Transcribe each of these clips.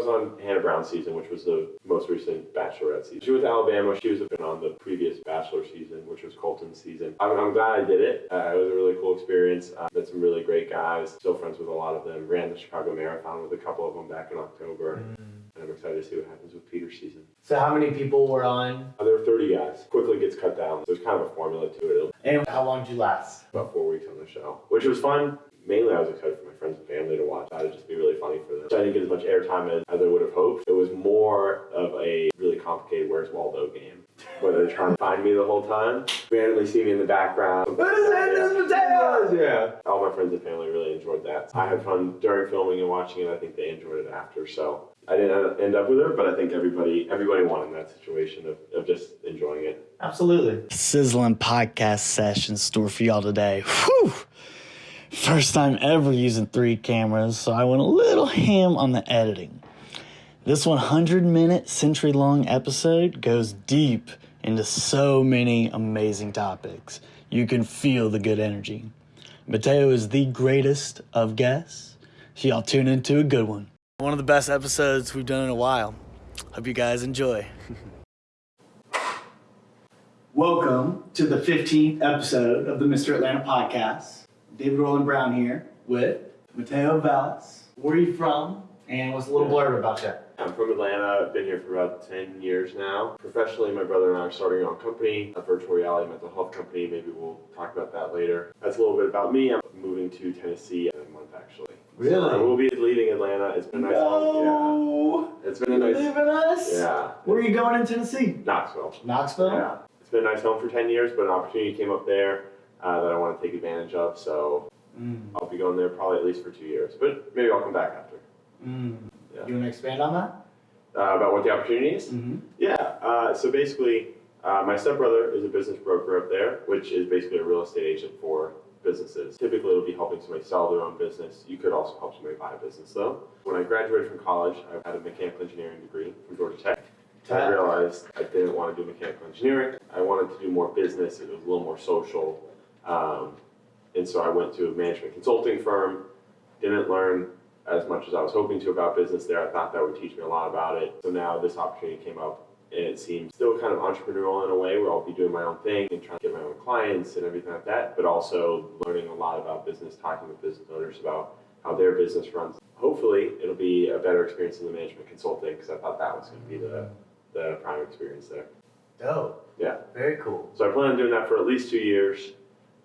was on Hannah Brown's season, which was the most recent Bachelorette season. She was Alabama. She was been on the previous Bachelor season, which was Colton's season. I'm, I'm glad I did it. Uh, it was a really cool experience. Uh, met some really great guys. Still friends with a lot of them. Ran the Chicago Marathon with a couple of them back in October. Mm. And I'm excited to see what happens with Peter's season. So how many people were on? Uh, there were 30 guys. Quickly gets cut down. There's kind of a formula to it. And how long did you last? about four weeks on the show, which was fun. Mainly, I was excited for my friends and family to watch. It'd just be really funny for them. So I didn't get as much airtime as, as I would have hoped. It was more of a really complicated Where's Waldo game, where they're trying to find me the whole time. Randomly see me in the background. What is that? This is potatoes! Yeah. All my friends and family really enjoyed that. I had fun during filming and watching it. I think they enjoyed it after. So I didn't end up with her, but I think everybody everybody won in that situation of, of just enjoying it. Absolutely. Sizzling podcast session store for y'all today. Whew! First time ever using three cameras, so I went a little ham on the editing. This 100 minute, century long episode goes deep into so many amazing topics. You can feel the good energy. Mateo is the greatest of guests, so y'all tune into a good one. One of the best episodes we've done in a while. Hope you guys enjoy. Welcome to the 15th episode of the Mr. Atlanta podcast. David Roland Brown here with Mateo Valles. Where are you from? And what's a little blurb about you? I'm from Atlanta. I've been here for about 10 years now. Professionally, my brother and I are starting our own company, a virtual reality mental health company. Maybe we'll talk about that later. That's a little bit about me. I'm moving to Tennessee in a month, actually. Really? So I will be leaving Atlanta. It's been a nice. No! Yeah. It's been a nice. In us? Yeah. Where are you going in Tennessee? Knoxville. Knoxville? Yeah. It's been a nice home for 10 years, but an opportunity came up there uh, that I want to take advantage of. So Mm. I'll be going there probably at least for two years, but maybe I'll come back after. Mm. Yeah. You want to expand on that? Uh, about what the opportunity is? Mm-hmm. Yeah, uh, so basically, uh, my stepbrother is a business broker up there, which is basically a real estate agent for businesses. Typically, it'll be helping somebody sell their own business. You could also help somebody buy a business, though. When I graduated from college, I had a mechanical engineering degree from Georgia Tech. I realized I didn't want to do mechanical engineering. I wanted to do more business. It was a little more social. Um, and so I went to a management consulting firm. Didn't learn as much as I was hoping to about business there. I thought that would teach me a lot about it. So now this opportunity came up and it seems still kind of entrepreneurial in a way where I'll be doing my own thing and trying to get my own clients and everything like that, but also learning a lot about business, talking with business owners about how their business runs. Hopefully it'll be a better experience in the management consulting because I thought that was going to be the, the prime experience there. Dope. Yeah. Very cool. So I plan on doing that for at least two years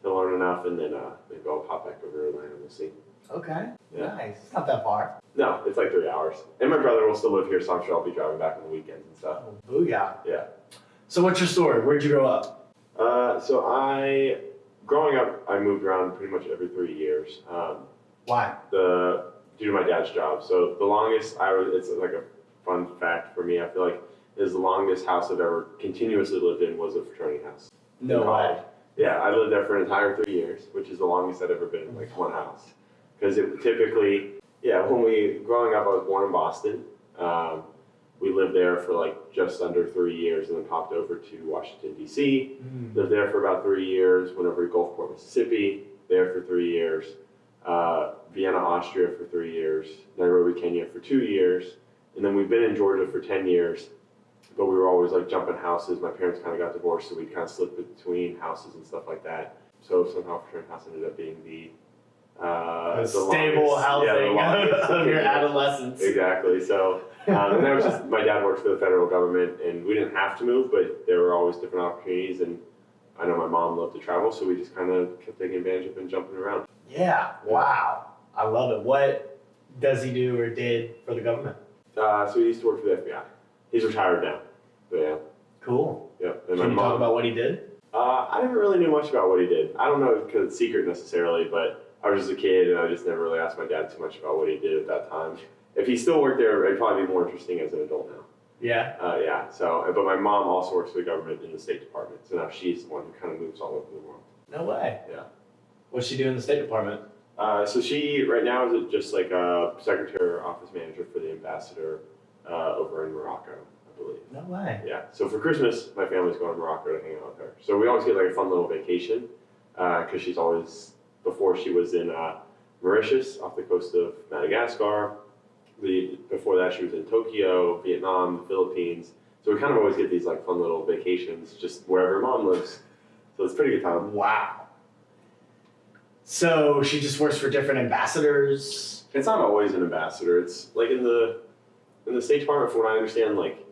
to learn enough and then uh, maybe I'll pop back over to Atlanta. We'll see. Okay. Yeah. Nice. It's not that far. No, it's like three hours. And my brother will still live here, so I'm sure I'll be driving back on the weekends and stuff. Oh, booyah. Yeah. So what's your story? Where'd you grow up? Uh, so I, growing up, I moved around pretty much every three years. Um, Why? the due to my dad's job. So the longest I was, it's like a fun fact for me. I feel like is the longest house I've ever continuously lived in was a fraternity house. No way. Yeah, I lived there for an entire three years, which is the longest I've ever been in like one house. Because it typically, yeah, when we growing up, I was born in Boston. Um, we lived there for like just under three years, and then popped over to Washington D.C. Mm. Lived there for about three years. Went over to Gulfport, Mississippi. There for three years. Uh, Vienna, Austria for three years. Nairobi, Kenya for two years. And then we've been in Georgia for ten years. But we were always like jumping houses. My parents kind of got divorced, so we kind of slipped between houses and stuff like that. So somehow fraternity house ended up being the uh, The stable longest- housing yeah, the of your adolescence. Exactly. So um, and that was just my dad worked for the federal government, and we didn't have to move, but there were always different opportunities. And I know my mom loved to travel, so we just kind of kept taking advantage of and jumping around. Yeah. Wow. I love it. What does he do or did for the government? Uh, so he used to work for the FBI. He's retired now. Yeah, Cool. yep. And Can you talk about what he did? Uh, I never really know much about what he did. I don't know because it's secret necessarily, but I was just a kid and I just never really asked my dad too much about what he did at that time. If he still worked there, it'd probably be more interesting as an adult now. Yeah. Uh, yeah. So, but my mom also works for the government in the State Department, so now she's the one who kind of moves all over the world. No way. Yeah. What's she do in the State Department? Uh, so she right now is just like a secretary or office manager for the ambassador uh, over in Morocco, believe. No way. Yeah. So for Christmas, my family's going to Morocco to hang out with her. So we always get like a fun little vacation because she's always before she was in uh, Mauritius off the coast of Madagascar, the before that she was in Tokyo, Vietnam, the Philippines. So we kind of always get these like fun little vacations just wherever mom lives. So it's a pretty good time. Wow. So she just works for different ambassadors. It's not always an ambassador. It's like in the in the State Department, from what I understand, like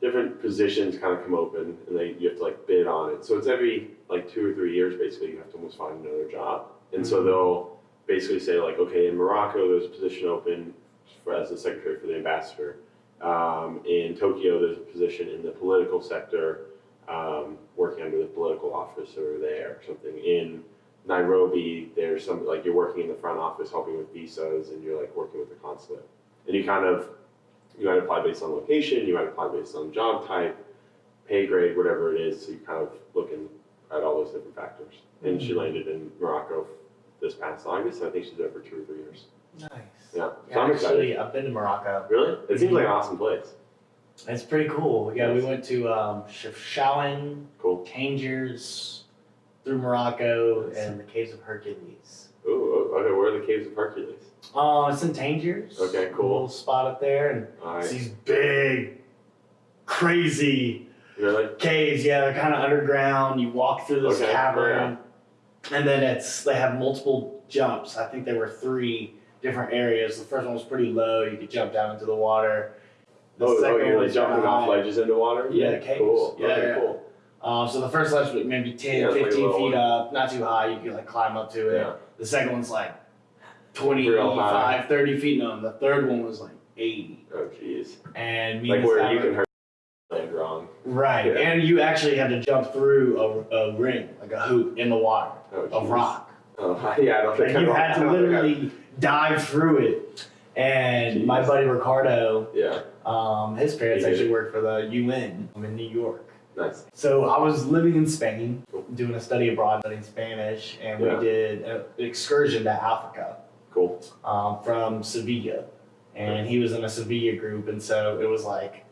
different positions kind of come open and they you have to like bid on it. So it's every like two or three years basically you have to almost find another job. And so Mhm. they'll basically say like, okay, in Morocco there's a position open for, as the secretary for the ambassador. Um, in Tokyo there's a position in the political sector, um, working under the political officer there or something. In Nairobi, there's some like you're working in the front office helping with visas and you're like working with the consulate. And you kind of you might apply based on location, you might apply based on job type, pay grade, whatever it is. So you kind of looking at all those different factors. And she landed in Morocco this past August. I think she's there for two or three years. Nice. Yeah, so Yeah, I'm excited. actually, I've been to Morocco. Really? It seems like an awesome place. It's pretty cool. Yeah, we went to um, Chefchaouen, Cool. Tangiers, through Morocco, and the Caves of Hercules. Ooh, okay. Where are the caves of Hercules? Oh, it's in Tangiers. Okay, cool. Little spot up there, and All it's these big, crazy Really? caves. Yeah, they're kind of underground. You walk through this Okay, cavern, and then it's they have multiple jumps. I think there were three different areas. The first one was pretty low. You could jump down into the water. The Oh, oh, second you're one like was jumping off ledges into water? Yeah, caves. Cool. Yeah, okay, yeah. cool. Um, so the first ledge was maybe 10, Yeah, it's like 15 feet one. up, not too high. You could like climb up to it. Yeah. The second one's like. 25, 30 feet. No, and the third one was like 80. Oh, jeez. And me Like and where you can hurt land wrong. Right. Yeah. And you actually had to jump through a, a ring, like a hoop in the water Oh, of rock. Oh, yeah, I don't think And you had to don't think I- literally dive through it. And my buddy Ricardo, Yeah, um, his parents He actually worked for the UN in New York. nice. So I was living in Spain, doing a study abroad, studying Spanish, and Yeah. we did an excursion to Africa Cool. um, from Sevilla. And he was in a Sevilla group, and so it was like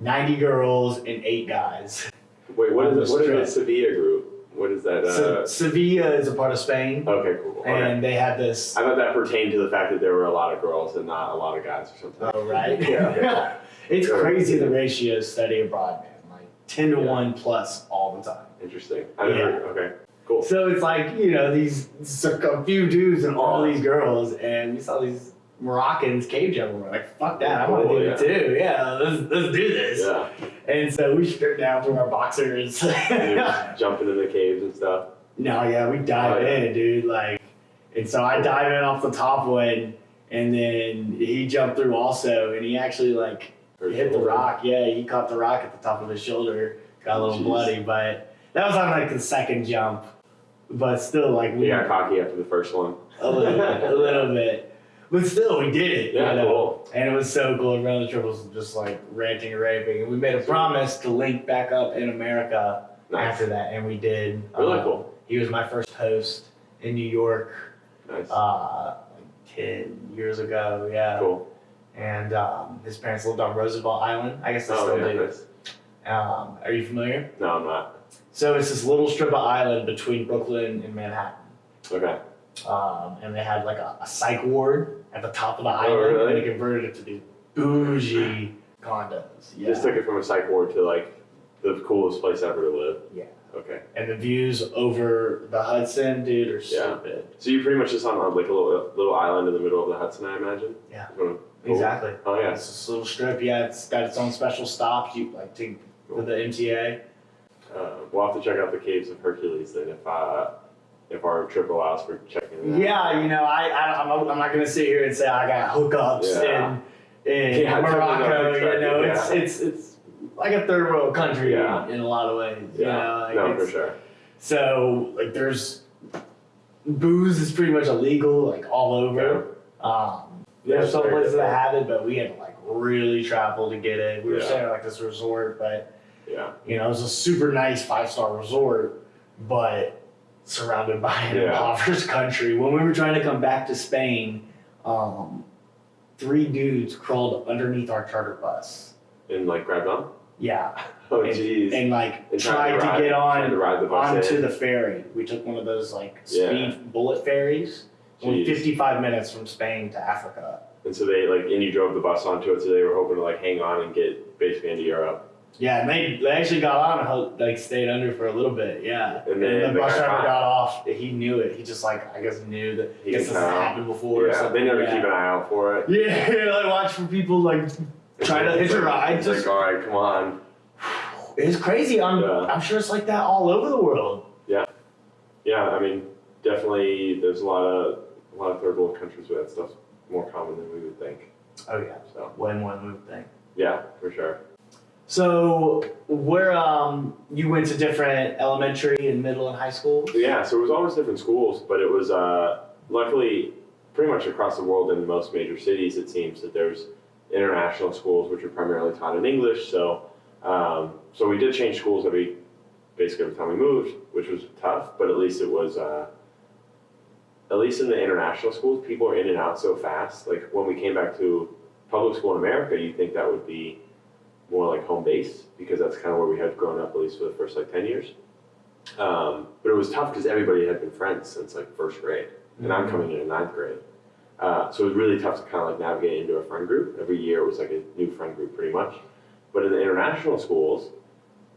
90 girls and eight guys. Wait, what is what is the Sevilla group? What is that? Se- Uh, Sevilla is a part of Spain, okay, cool. Okay. and they had this. I thought that pertained to the fact that there were a lot of girls and not a lot of guys or something. Oh, right? Yeah. it's Yeah. crazy the ratios study abroad, man. Like 10 to Yeah. 1 plus all the time. Interesting. I never. Okay. Cool. So it's like, you know, these a few dudes and all these girls, and we saw these Moroccans cave jumping. We're like, fuck that, I want to do yeah. it too. Yeah, let's, let's do this. Yeah. And so we stripped down from our boxers. Jumping in the caves and stuff. no, yeah, we dive Oh, yeah. in, dude. Like, and so I dive in off the top one, and then he jumped through also, and he actually like hit the rock. Yeah, he caught the rock at the top of his shoulder. Got a little Jeez. bloody, but that was on like the second jump. But still, like we got cocky after the first one. a little bit, a little bit. But still, we did it. Yeah, you know? cool. And it was so cool. Everyone on the trip was just like ranting and raving. And we made a promise to link back up in America Nice. after that, and we did. Really Uh, cool. He was my first host in New York Nice. uh, like 10 years ago. Yeah. cool. And um, his parents lived on Roosevelt Island. I guess they Oh still yeah. do. Nice. Um, are you familiar? No, I'm not. So it's this little strip of island between Brooklyn and Manhattan. Okay. um, and they had like a, a psych ward at the top of the Oh, island, really? and they converted it to these bougie condos. Yeah, just took it from a psych ward to like the coolest place ever to live. Yeah. Okay. and the views over the Hudson, dude, are Yeah. stupid. So you pretty much just on like a little little island in the middle of the Hudson, I imagine. Yeah. Cool. Exactly. Oh yeah. It's this little strip. Yeah, it's got its own special stops. You like to with the MTA. Uh, we'll have to check out the caves of Hercules then if uh, if our trip allows for checking out. Yeah, you know, I, I I'm, not- I'm not gonna sit here and say I got hookups Yeah. in in Yeah, Morocco. You know, yeah. it's it's it's like a third world country Yeah. in a lot of ways. Yeah. You know, like no, for sure. So like there's booze is pretty much illegal like all over. Um, Yeah, there's some places that have it, but we had to like really travel to get it. We were staying at like this resort, but Yeah. you know it was a super nice five star resort, but surrounded by an Yeah. impoverished country. When we were trying to come back to Spain, um, three dudes crawled underneath our charter bus. And like grabbed on. Yeah, Oh And- jeez. and like And tried to ride- get on to the onto in. the ferry. We took one of those like Yeah. speed bullet ferries. Only 55 minutes from Spain to Africa. And so they like, and you drove the bus onto it, so they were hoping to like hang on and get basically into Europe. Yeah, and they, they actually got on and like stayed under for a little bit. Yeah, And then the bus driver got off. He knew it. He just like I guess knew that. He guess this has happened before. or Yeah, something. they never yeah. keep an eye out for it. Yeah, like watch for people like trying to hitch a ride. It's Just like, all right, come on. it's crazy. I'm Yeah. I'm sure it's like that all over the world. Yeah, yeah, I mean, definitely, there's a lot of a lot of third world countries where that stuff's more common than we would think. Oh yeah, So way more than we would think. yeah, for sure. So where um you went to different elementary and middle and high school? Yeah, so it was always different schools, but it was uh, luckily pretty much across the world in most major cities. It seems that there's international schools which are primarily taught in English. So um, so we did change schools every basically every time we moved, which was tough, but at least it was. Uh, at least in the international schools, people are in and out so fast. Like when we came back to public school in America, you think that would be more like home base because that's kind of where we had grown up, at least for the first like 10 years. Um, but it was tough because everybody had been friends since like first grade, and I'm coming in in ninth grade. Uh, so it was really tough to kind of like navigate into a friend group. Every year it was like a new friend group pretty much. But in the international schools,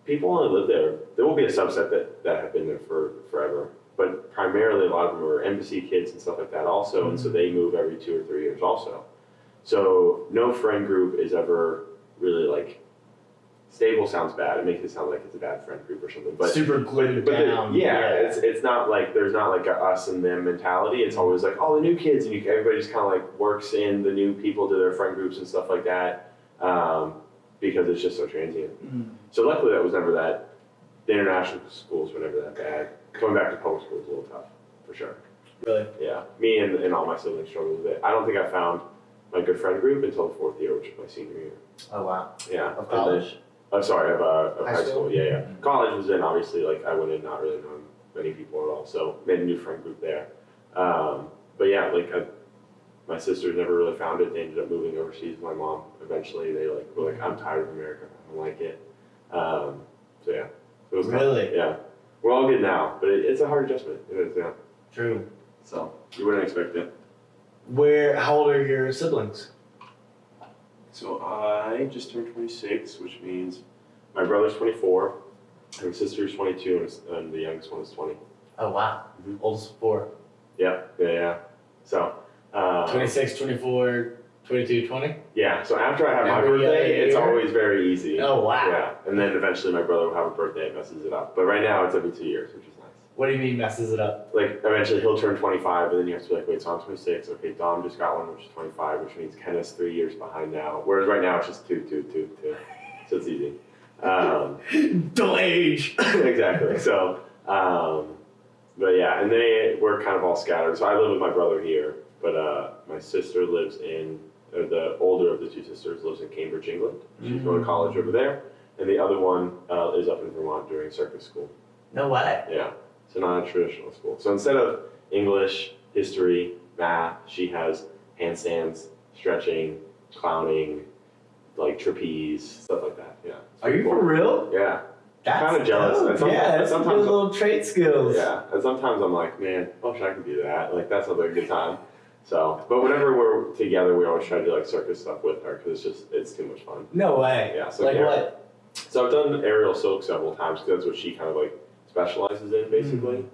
people only live there. There will be a subset that, that have been there for forever. But primarily a lot of them are embassy kids and stuff like that also, and so they move every two or three years also. So no friend group is ever really like stable sounds bad. It makes it sound like it's a bad friend group or something. But Super glued but the- down. yeah, it's it's not like there's not like a us and them mentality. It's always like oh the new kids and you, everybody just kind of like works in the new people to their friend groups and stuff like that um, because it's just so transient. Mm. So luckily that was never that. The international schools were never that bad. Coming back to public school is a little tough for sure. really. Yeah, me and, and all my siblings struggled with it. I don't think I found my good friend group until the fourth year, which was my senior year. Oh wow. Yeah, Of college. I'm sorry, of, uh, of High high, school? school. Yeah, yeah. Mhm. College was in obviously like I went in not really knowing many people at all, so made a new friend group there. Um, but yeah, like I, my sisters never really found it. They ended up moving overseas. with My mom eventually they like were like I'm tired of America. I don't like it. Um, so yeah, it was. Really? yeah. We're all good now, but it, it's a hard adjustment. It is, yeah. True. So you wouldn't expect it. Where? How old are your siblings? So I just turned 26, which means my brother's 24, my sister's 22, and and the youngest one is 20. Oh wow. Mhm. Oldest four. Yeah, yeah, yeah. So, uh, 26, 24, 22, 20? yeah. So after I have my Every other birthday, it's always very easy. Oh wow. Yeah, and then eventually my brother will have a birthday, it messes it up. But right now it's every two years, which is nice. What do you mean messes it up? Like eventually he'll turn 25, and then you have to be like, wait, so I'm 26. Okay, Dom just got one, which is 25, which means Kenneth's three years behind now. Whereas right now it's just two, two, two, two. So it's easy. Um, Don't age. exactly. So, um, but yeah, and they we're kind of all scattered. So I live with my brother here, but uh, my sister lives in uh, the older of the two sisters lives in Cambridge, England. She's going to college over there, and the other one uh, is up in Vermont doing circus school. No way. Yeah, so not a traditional school. So instead of English, history, math, she has handstands, stretching, clowning, like trapeze, stuff like that. Yeah. Are you pretty for real? Yeah. That's kinda jealous. dope. And some- yeah, that's some sometimes- good little trait skills. Yeah, and sometimes I'm like, man, I wish I could do that. Like that's another good time. So, but whenever we're together, we always try to do like circus stuff with her because it's just it's too much fun. No way. Yeah, so like yeah. what? So I've done aerial silk several times because that's what she kind of like specializes in basically.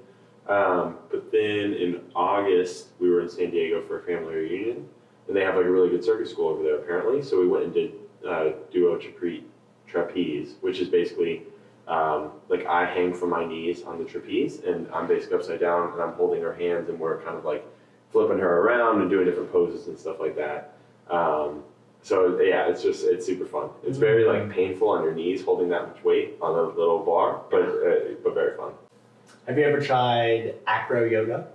Um, but then in August, we were in San Diego for a family reunion, and they have like a really good circus school over there apparently. So we went and did uh, duo trapeze, trapeze, which is basically um, like I hang from my knees on the trapeze, and I'm basically upside down, and I'm holding her hands, and we're kind of like flipping her around and doing different poses and stuff like that. Um, so yeah, it's just it's super fun. It's very like painful on your knees holding that much weight on a little bar, but uh, but very fun. Have you ever tried acro yoga?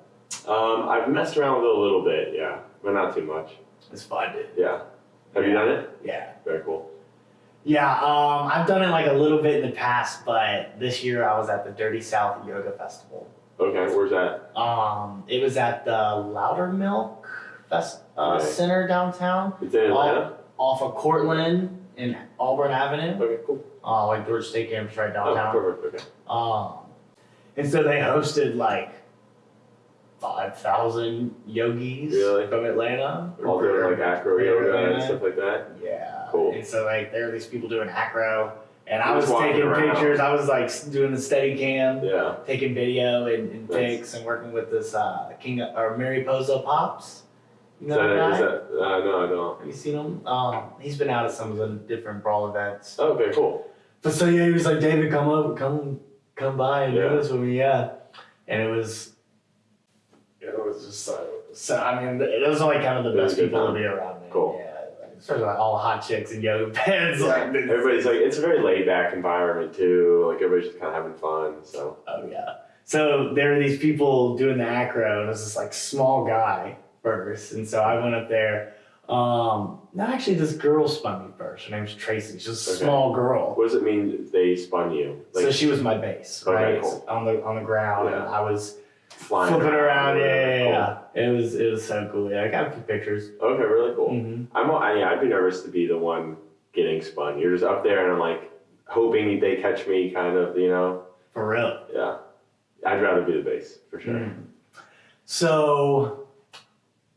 Um, I've messed around with it a little bit, yeah, but not too much. It's fun. Yeah. Have you done it? Yeah. Very cool. Yeah, um, I've done it like a little bit in the past, but this year I was at the Dirty South Yoga Festival. Okay, where's that? Um, it was at the Loudermilk Fest uh, Okay. Center downtown, It's in Atlanta. Off of Courtland and Auburn Avenue. Okay, cool. Uh, like Georgia State campus right Oh, downtown. perfect. Okay. Um, and so they hosted like five thousand yogis Really? from Atlanta. All doing like acro yoga and stuff like that. Yeah. Cool. And so like there are these people doing acro, and I Just was walking taking around. pictures. I was like s- doing the steady cam, Yeah. taking video and, and Nice. pics, and working with this uh, King or Mariposa Pops. You Is know that, that is guy? that, uh, no, I don't. Have you seen him? Um, he's been out at some of the different brawl events. Okay, cool. But so yeah, he was like, David, come over, come, come by and Yeah. do this with me, yeah. And it was, yeah, it was just so. So I mean, it was like kind of the best people to be around. Man. Cool. Yeah, like, especially like all hot chicks in yoga pants. Like, Everybody's like, it's a very laid back environment too. Like everybody's just kind of having fun. So oh yeah. So there were these people doing the acro, and it was this like small guy first, and so I went up there. Um, no, actually, this girl spun me first. Her name's Tracy. She's a Okay. small girl. what does it mean they spun you? Like so she was my base, Okay, right? cool. On the on the ground, and I was flying flipping around. or Yeah, yeah, yeah. It was it was so cool. Yeah, I got a few pictures. Okay, really cool. hmm I'm, I, yeah, I'd be nervous to be the one getting spun. You're just up there and I'm like hoping they catch me, kind of, you know. For real. Yeah, I'd rather be the base for sure. Mm. So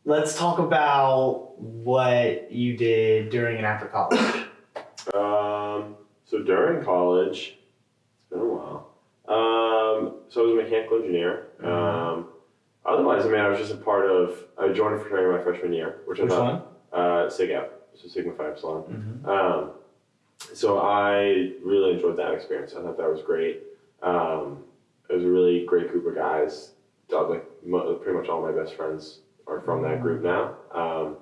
let's talk about what you did during and after college. Um, so during college, it's been a while. Um, so I was a mechanical engineer. Mhm. Um, otherwise, I mean, I was just a part of. I joined a fraternity my freshman year, which I Which thought one? uh, Sig Ep, so Sigma Phi Epsilon. Mm-hmm. Um, so I really enjoyed that experience. I thought that was great. Um, it was a really great group of guys. Like pretty much all my best friends are from that group now. Um,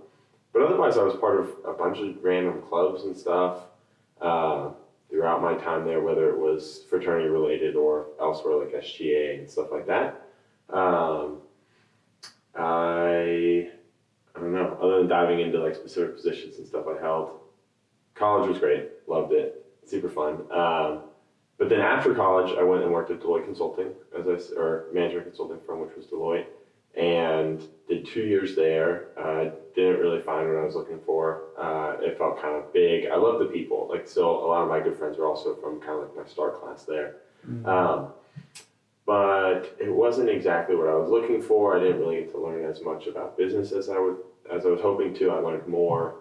but otherwise, I was part of a bunch of random clubs and stuff uh, throughout my time there, whether it was fraternity related or elsewhere like SGA and stuff like that. Um, I I don't know. Other than diving into like specific positions and stuff I held, college was great. Loved it. Super fun. Um, but then after college, I went and worked at Deloitte Consulting, as I or management consulting firm, which was Deloitte, and did two years there. Uh, didn't really find what I was looking for. Uh, it felt kind of big. I love the people. Like, still, a lot of my good friends are also from kind of like my start class there. Um, but it wasn't exactly what I was looking for. I didn't really get to learn as much about business as I would as I was hoping to. I learned more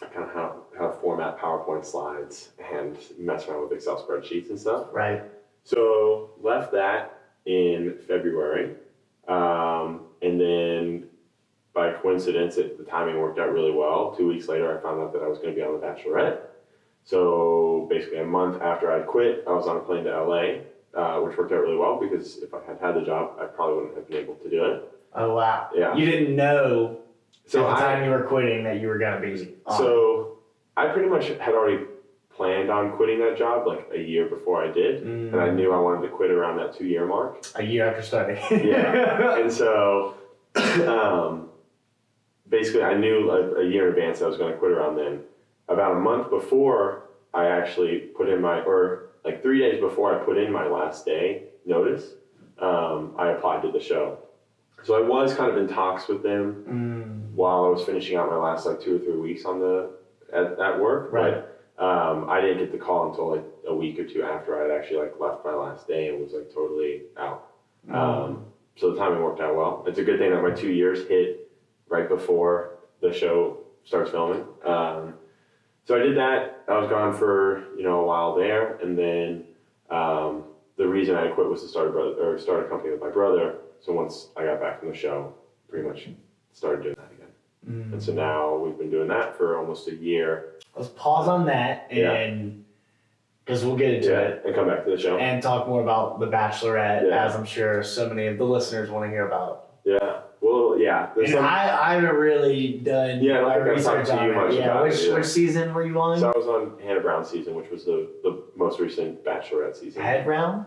kind of how how to format PowerPoint slides and mess around with Excel spreadsheets and stuff. Right. So left that in February, um, and then by coincidence, it, the timing worked out really well. Two weeks later, I found out that I was going to be on The Bachelorette. So basically, a month after I quit, I was on a plane to LA, uh, which worked out really well because if I had had the job, I probably wouldn't have been able to do it. Oh wow. Yeah. You didn't know So at the I, time you were quitting that you were gonna be. On. so I pretty much had already planned on quitting that job like a year before I did, Mm, and I knew I wanted to quit around that two year mark. a year after starting. Yeah. and so um, basically i knew a, a year in advance i was going to quit around then about a month before i actually put in my or like three days before i put in my last day notice um, i applied to the show so i was kind of in talks with them Mm, while i was finishing out my last like two or three weeks on the at, at work Right. but um, i didn't get the call until like a week or two after i'd actually like left my last day and was like totally out um, so the timing worked out well. It's a good thing that my two years hit right before the show starts filming. Um, so I did that. I was gone for you know a while there, and then um, the reason I quit was to start a brother or start a company with my brother. So once I got back from the show, pretty much started doing. Mm. And so now we've been doing that for almost a year. Let's pause on that and because we'll get into Yeah, it and come back to the show. and talk more about the Bachelorette, Yeah. as I'm sure so many of the listeners want to hear about. Yeah. Well, yeah. And some, I, I haven't really done Yeah, my research talked to you much yeah, which it, yeah. which season were you on? so I was on Hannah Brown season, which was the, the most recent Bachelorette season. Head round.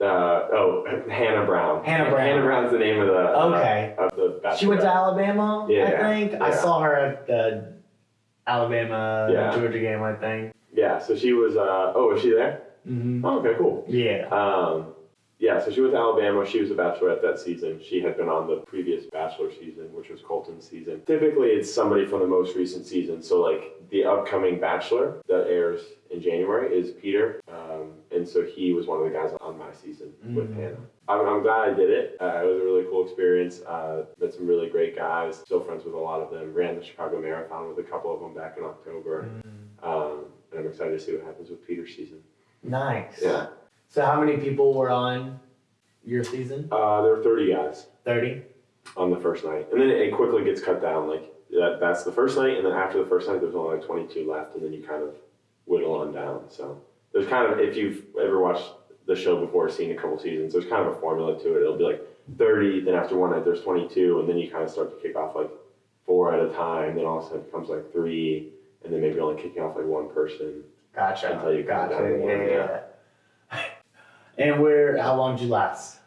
Uh, oh, Hannah Brown. Hannah Brown. Hannah Brown's the name of the Okay. uh, of the She went to Alabama, I Yeah, think. I saw her at the Alabama Yeah. Georgia game, I think. Yeah, so she was. Uh, oh, was she there? Mm-hmm. Oh, okay, cool. Yeah. Um, yeah, so she was Alabama. She was a Bachelorette that season. She had been on the previous Bachelor season, which was Colton's season. Typically, it's somebody from the most recent season. So, like the upcoming Bachelor that airs in January is Peter, um, and so he was one of the guys on my season with Mm. Hannah. I'm, I'm glad I did it. Uh, it was a really cool experience. Uh, met some really great guys. Still friends with a lot of them. Ran the Chicago Marathon with a couple of them back in October. Um, and I'm excited to see what happens with Peter's season. Nice. Yeah. So how many people were on your season? Uh, there were 30 guys Thirty. on the first night, and then it quickly gets cut down. Like that, that's the first night, and then after the first night, there's only like 22 left, and then you kind of whittle on down. So there's kind of if you've ever watched the show before, seen a couple seasons, there's kind of a formula to it. It'll be like 30, then after one night there's 22, and then you kind of start to kick off like four at a time. Then all of a sudden it becomes like three, and then maybe only kicking off like one person. Gotcha. Until you gotcha. down to one, yeah, yeah. And where? How long did you last?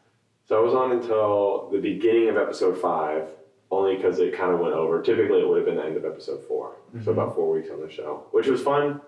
So I was on until the beginning of episode five, only because it kind of went over. Typically, it would have been the end of episode 4 so mm-hmm. about four weeks on the show, which was fun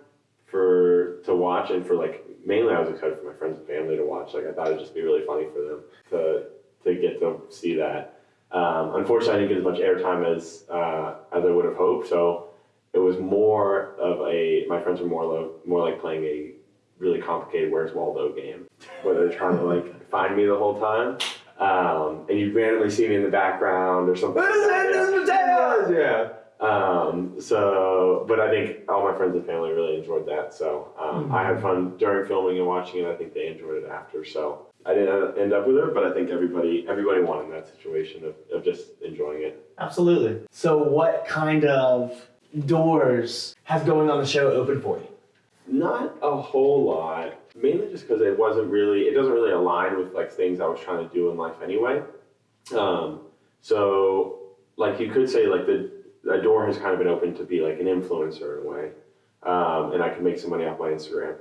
for to watch and for like mainly I was excited for my friends and family to watch. Like I thought it'd just be really funny for them to to get to see that. Um, unfortunately, I didn't get as much airtime as uh, as I would have hoped. So it was more of a my friends were more lo- more like playing a really complicated Where's Waldo game, where they're trying to like find me the whole time. Um, and you randomly see me in the background or something. What is that? yeah. This is potatoes! Yeah. Um, so, but I think all my friends and family really enjoyed that. So um, I had fun during filming and watching it. I think they enjoyed it after. So I didn't end up with her, but I think everybody everybody won in that situation of, of just enjoying it. Absolutely. So what kind of doors has going on the show open for you? Not a whole lot, mainly just because it wasn't really, it doesn't really align with like things I was trying to do in life anyway. Um, so, like you could say, like the, the door has kind of been opened to be like an influencer in a way, um, and I can make some money off my Instagram.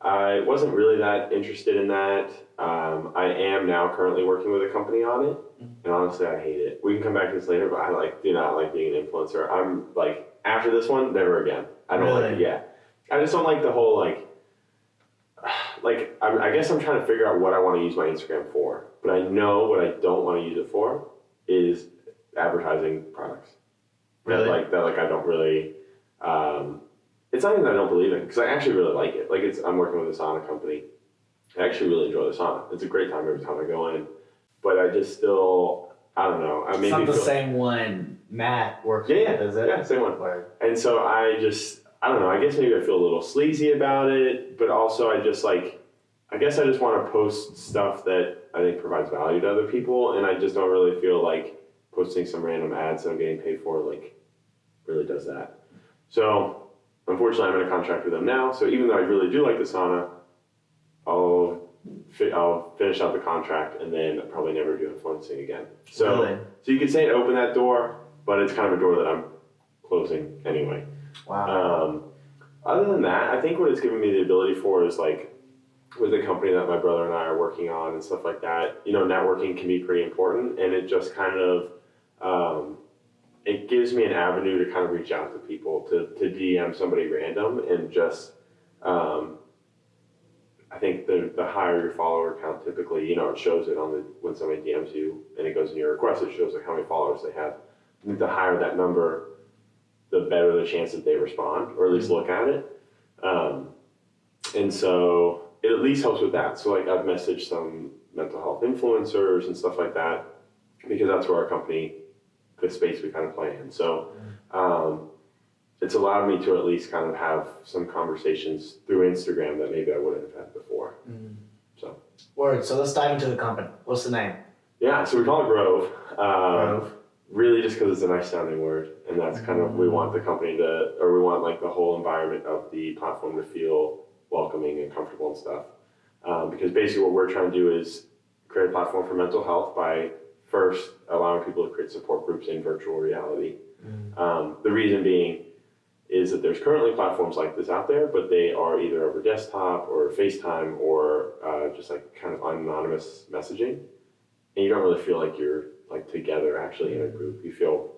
I wasn't really that interested in that. Um, I am now currently working with a company on it, and honestly, I hate it. We can come back to this later, but I like do not like being an influencer. I'm like after this one, never again. I don't like it. Yeah, I just don't like the whole like. Like I'm, I guess I'm trying to figure out what I want to use my Instagram for, but I know what I don't want to use it for is advertising products. Really? That, like that, like I don't really. Um, it's not even that I don't believe in because I actually really like it. Like it's I'm working with a sauna company. I actually really enjoy the sauna. It's a great time every time I go in, but I just still I don't know. I It's not the feel, same one Matt works Yeah, with, yeah, is it? yeah, same one. Word. And so I just, I don't know, I guess maybe I feel a little sleazy about it, but also I just like, I guess I just want to post stuff that I think provides value to other people. And I just don't really feel like posting some random ads that I'm getting paid for, like, really does that. So unfortunately, I'm in a contract with them now. So even though I really do like the sauna, I'll, I'll finish out the contract and then probably never do influencing again. So, Really? so you could say it opened that door, but it's kind of a door that I'm closing anyway. Wow. Um, other than that, I think what it's given me the ability for is like with the company that my brother and I are working on and stuff like that. You know, networking can be pretty important, and it just kind of um, it gives me an avenue to kind of reach out to people to to DM somebody random and just. Um, I think the, the higher your follower count, typically, you know, it shows it on the when somebody DMs you and it goes in your request. It shows like how many followers they have. I think the higher that number, the better the chance that they respond or at least look at it. Um, and so it at least helps with that. So like I've messaged some mental health influencers and stuff like that because that's where our company, the space we kind of play in. So um, it's allowed me to at least kind of have some conversations through Instagram that maybe I wouldn't have had before. So Word. So let's dive into the company. What's the name? yeah, so we call it Grove. Um, Grove. really just because it's a nice sounding word and that's kind of we want the company to or we want like the whole environment of the platform to feel welcoming and comfortable and stuff um, because basically what we're trying to do is create a platform for mental health by first allowing people to create support groups in virtual reality um, the reason being is that there's currently platforms like this out there but they are either over desktop or facetime or uh, just like kind of anonymous messaging and you don't really feel like you're like together actually in a group. You feel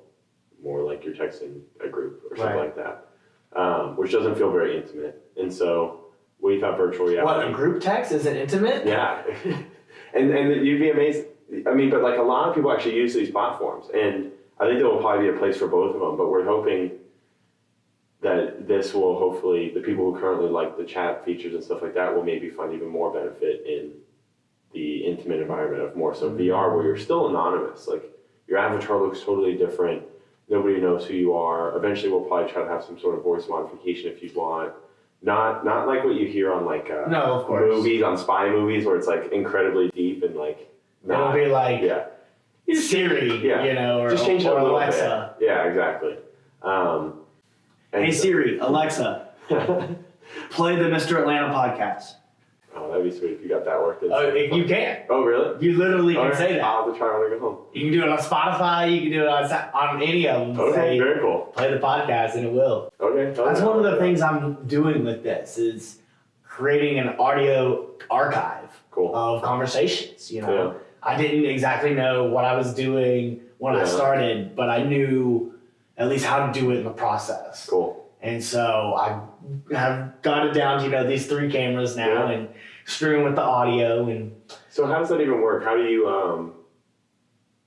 more like you're texting a group or something Right. like that, um, which doesn't feel very intimate. And so we thought virtual reality. What a group text is it intimate? Yeah, and and you'd be amazed. I mean, but like a lot of people actually use these platforms, and I think there will probably be a place for both of them. But we're hoping that this will hopefully the people who currently like the chat features and stuff like that will maybe find even more benefit in the intimate environment of more so VR where you're still anonymous. Like your avatar looks totally different. Nobody knows who you are. Eventually, we'll probably try to have some sort of voice modification if you want. Not not like what you hear on like uh, No, of course. movies on spy movies where it's like incredibly deep and like It'll be like yeah Siri, Yeah. you know, or, just change it or a little Alexa. bit. Yeah, exactly. Um, Hey so- Siri, Alexa, play the Mr. Atlanta podcast. oh, that'd be sweet if you got that worked in. Oh, if you can. Oh, really? You literally can Okay, say that. I'll have to try when I get home. You can do it on Spotify. You can do it on on any of them. Okay, Say very cool. play the podcast, and it will. Okay. That's one of the things I'm doing with this is creating an audio archive Cool. of conversations. You know, Yeah. I didn't exactly know what I was doing when I started, but I knew at least how to do it in the process. Cool. And so I have got it down to you know these three cameras now Yeah. and screwing with the audio and So how does that even work? How do you um?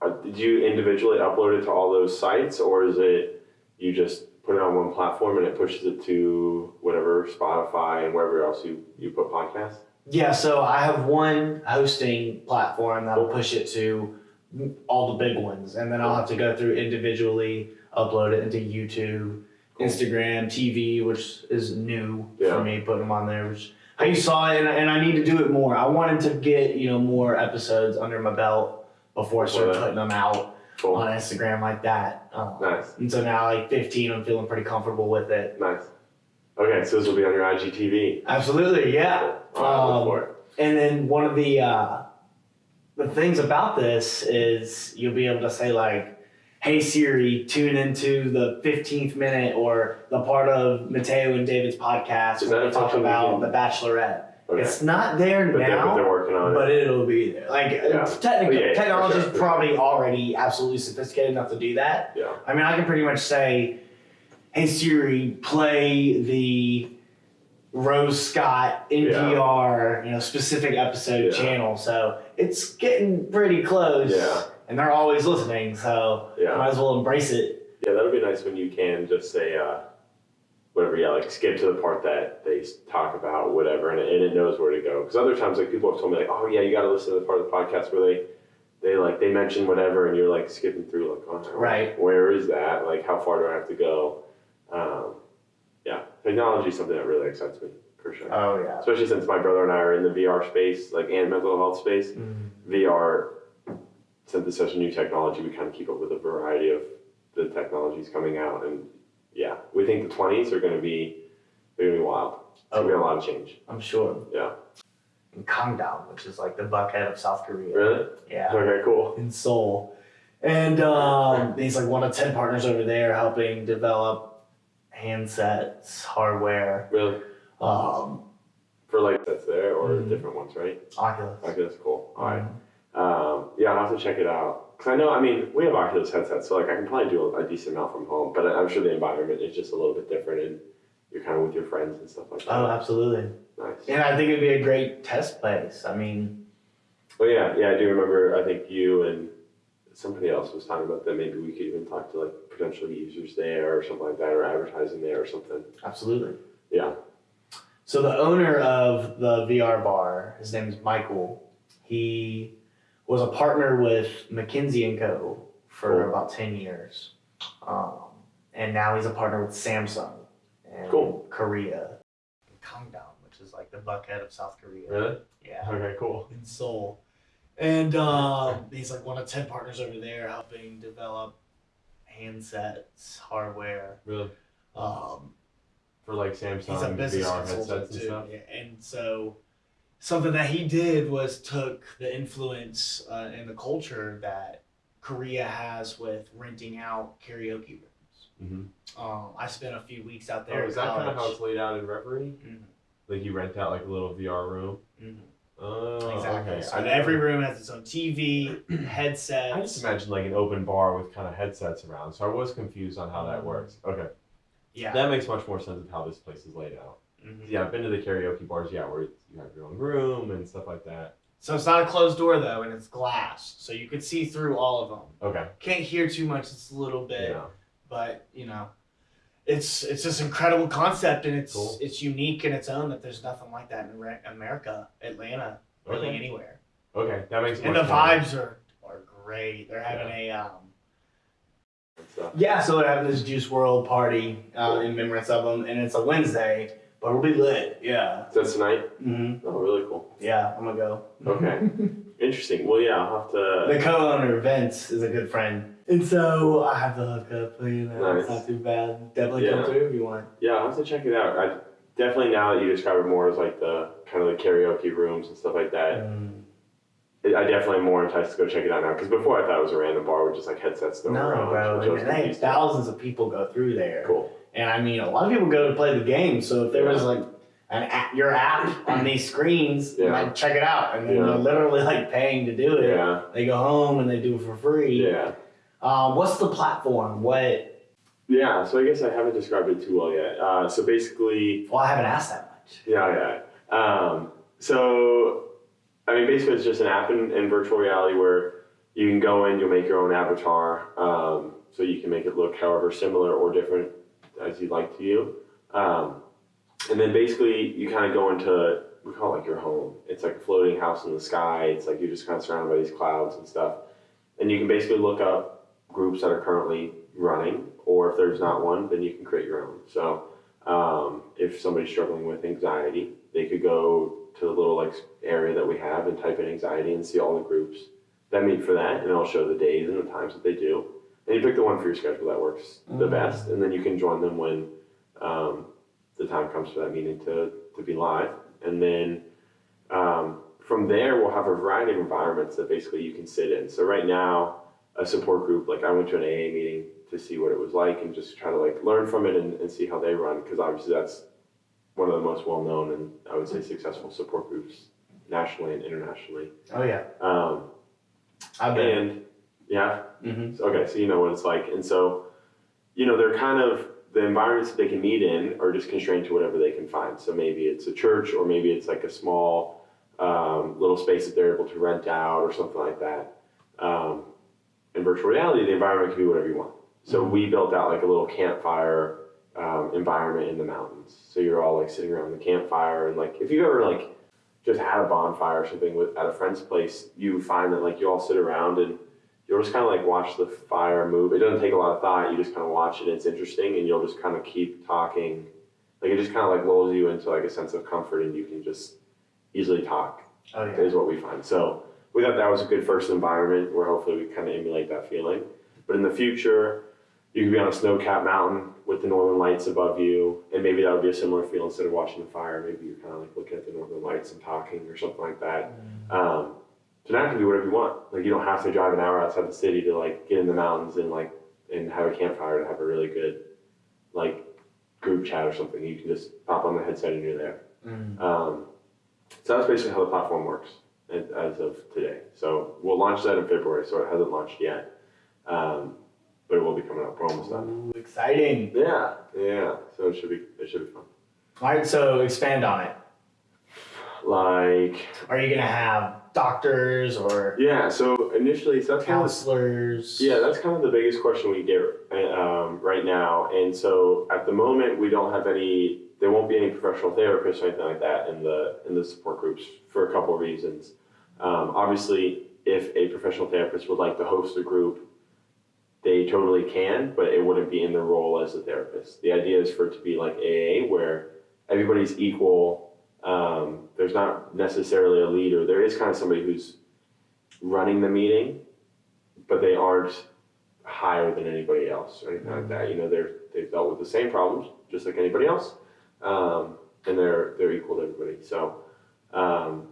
uh, Did you individually upload it to all those sites, or is it you just put it on one platform and it pushes it to whatever Spotify and wherever else you you put podcasts? Yeah, so I have one hosting platform that'll push it to all the big ones, and then I'll have to go through individually, upload it into YouTube, Cool. Instagram, TV, which is new Yeah. for me, putting them on there. Which how you saw it, and, and I need to do it more. I wanted to get you know more episodes under my belt before I started Before putting them out Cool. on Instagram like that. Um, Nice. And so now, like 15, I'm feeling pretty comfortable with it. Nice. Okay, so this will be on your IGTV. Absolutely, yeah. Cool. Um, look it. And then one of the uh, the things about this is you'll be able to say like, "Hey Siri, tune into the 15th minute or the part of Mateo and David's podcast where a talk about The Bachelorette." Okay. It's not there but, they're, now, they're working on but it. it'll be there. Like Yeah. Yeah, yeah, technology is sure, probably already absolutely sophisticated enough to do that. Yeah. I mean, I can pretty much say, "Hey Siri, play the Rose Scott NPR, you know, specific episode Yeah. channel." So it's getting pretty close. Yeah. And they're always listening, so Yeah. might as well embrace it. Yeah, that'll be nice when you can just say uh, whatever. Yeah, like skip to the part that they talk about whatever, and it, and it knows where to go. Because other times, like people have told me, like, oh yeah, you got to listen to the part of the podcast where they they like they mention whatever, and you're like skipping through, like, oh, Right. where is that? Like, how far do I have to go? Um, yeah, technology is something that really excites me for sure. Oh yeah. Especially since my brother and I are in the VR space, like and mental health space. VR, since it's such a new technology, we kind of keep up with a variety of the technologies coming out, and yeah, we think the twenties are going to be they're going to be wild. It's going to be a lot of change. I'm sure. Yeah. In Gangnam, which is like the buckhead of South Korea. Really? Yeah. Okay. Cool. in Seoul. And um, he's like one of 10 partners over there helping develop handsets, hardware, Really? um, For like that's there or Mhm. different ones, right? Oculus. That's cool. All right. Um, Um, yeah, I'll have to check it out. Cause I know, I mean, we have Oculus headsets, so like I can probably do a, a decent amount from home, but I'm sure the environment is just a little bit different, and you're kind of with your friends and stuff like that. Oh, absolutely. nice. And I think it'd be a great test place. I mean, Well, yeah, yeah, I do remember. I think you and somebody else was talking about that. Maybe we could even talk to like potential users there or something like that, or advertising there or something. absolutely. Yeah. So the owner of the VR bar, his name is Michael. He was a partner with McKinsey and Co. for Cool. about ten years, um, and now he's a partner with Samsung in Cool. Korea, Gangnam, which is like the buckhead of South Korea. Really? Yeah, Okay. Cool. in Seoul, and um, he's like one of ten partners over there helping develop handsets, hardware. Really? Um, For like Samsung he's a business VR headsets and stuff. Yeah, and so something that he did was took the influence uh, and the culture that Korea has with renting out karaoke rooms. Mm-hmm. Um, I spent a few weeks out there. Oh, is that kind of how it's laid out in Reverie? Mhm, Like you rent out like a little VR room. mhm. Oh, exactly. okay. So I every never- room has its own TV, headsets. I just imagine like an open bar with kind of headsets around, so I was confused on how that works. Okay, yeah. that makes much more sense of how this place is laid out. mhm. Yeah, I've been to the karaoke bars, yeah, where you have your own room and stuff like that. So it's not a closed door though, and it's glass, so you could see through all of them. Okay, Can't hear too much. It's a little bit. yeah, but you know it's it's this incredible concept and it's Cool. it's unique in its own that there's nothing like that in America, Atlanta, really Okay. anywhere. Okay, that makes And the much more- vibes are are great. They're having a um yeah, so they're having this Juice WRLD party uh, in remembrance of them, and it's a Wednesday, but it'll be lit. Yeah. So that's tonight. hmm Oh, really cool. Yeah, I'm gonna go. Okay, interesting. Well, yeah, I'll have to. The co-owner Vince is a good friend, and so I have the hookup. You know, it's Nice. not too bad. Definitely Yeah. come through if you want. Yeah, I'll have to check it out. I definitely now that you describe it more as like the kind of the karaoke rooms and stuff like that. Mm. I I definitely am more enticed to go check it out now because before I thought it was a random bar with just like headsets No, around. bro. which I was And hey, thousands of people go through there. Cool. And I mean, a lot of people go to play the game. So if there was like an app, your app on these screens, Yeah. like check it out, and then Yeah. they're literally like paying to do it. Yeah. They go home and they do it for free. Yeah. Uh, what's the platform? What? Yeah. So I guess I haven't described it too well yet. Uh, so basically, Well, I haven't asked that much. Yeah, yeah. Um, so, I mean, basically, it's just an app in, in virtual reality where you can go in, you'll make your own avatar, um, so you can make it look however similar or different as you'd like to you. Um, and then basically, you kind of go into we call it like your home. It's like a floating house in the sky. It's like you're just kind of surrounded by these clouds and stuff. And you can basically look up groups that are currently running, or if there's not one, then you can create your own. So um, if somebody's struggling with anxiety, they could go to the little like area that we have and type in anxiety and see all the groups that meet for that, and it'll show the days and the times that they do. And you pick the one for your schedule that works the Mm. best, and then you can join them when um, the time comes for that meeting to, to be live. And then um, from there, we'll have a variety of environments that basically you can sit in. So right now, a support group, like I went to an AA meeting to see what it was like and just try to like learn from it and, and see how they run, because obviously that's one of the most well known and I would say successful support groups nationally and internationally. Oh yeah, Um, I've been. and yeah, hmm Okay, so you know what it's like. And so, you know, they're kind of the environments that they can meet in are just constrained to whatever they can find. So maybe it's a church or maybe it's like a small um, little space that they're able to rent out or something like that. Um, in virtual reality, the environment can be whatever you want. So we built out like a little campfire um, environment in the mountains. So you're all like sitting around the campfire and like if you've ever like just had a bonfire or something with at a friend's place, you find that like you all sit around and you'll just kind of like watch the fire move. It doesn't take a lot of thought. You just kind of watch it. And it's interesting, and you'll just kind of keep talking. Like it just kind of like lulls you into like a sense of comfort, and you can just easily talk. Oh yeah. Is what we find. So we thought that was a good first environment where hopefully we kind of emulate that feeling. But in the future, you could be on a snow-capped mountain with the northern lights above you, and maybe that would be a similar feel instead of watching the fire. Maybe you're kind of like looking at the northern lights and talking or something like that. Um, so now it can be whatever you want. Like you don't have to drive an hour outside the city to like get in the mountains and like and have a campfire to have a really good like group chat or something. You can just pop on the headset and you're there. Mm. Um, so that's basically how the platform works as, of today. So we'll launch that in February. So it hasn't launched yet, um, but it will be coming up. We're almost done. Ooh, exciting. Yeah, yeah. So it should be it should be fun. All right, so expand on it. Like Are you gonna have doctors or yeah. So initially, so that's kind of counselors? Yeah, that's kind of the biggest question we get um, right now. And so at the moment, we don't have any. There won't be any professional therapists or anything like that in the in the support groups for a couple of reasons. Um, obviously, if a professional therapist would like to host a group, they totally can, but it wouldn't be in their role as a therapist. The idea is for it to be like AA, where everybody's equal. Um, there's not necessarily a leader. There is kind of somebody who's running the meeting, but they aren't higher than anybody else or anything like that. You know, they're they've dealt with the same problems just like anybody else, um, and they're they're equal to everybody. So um,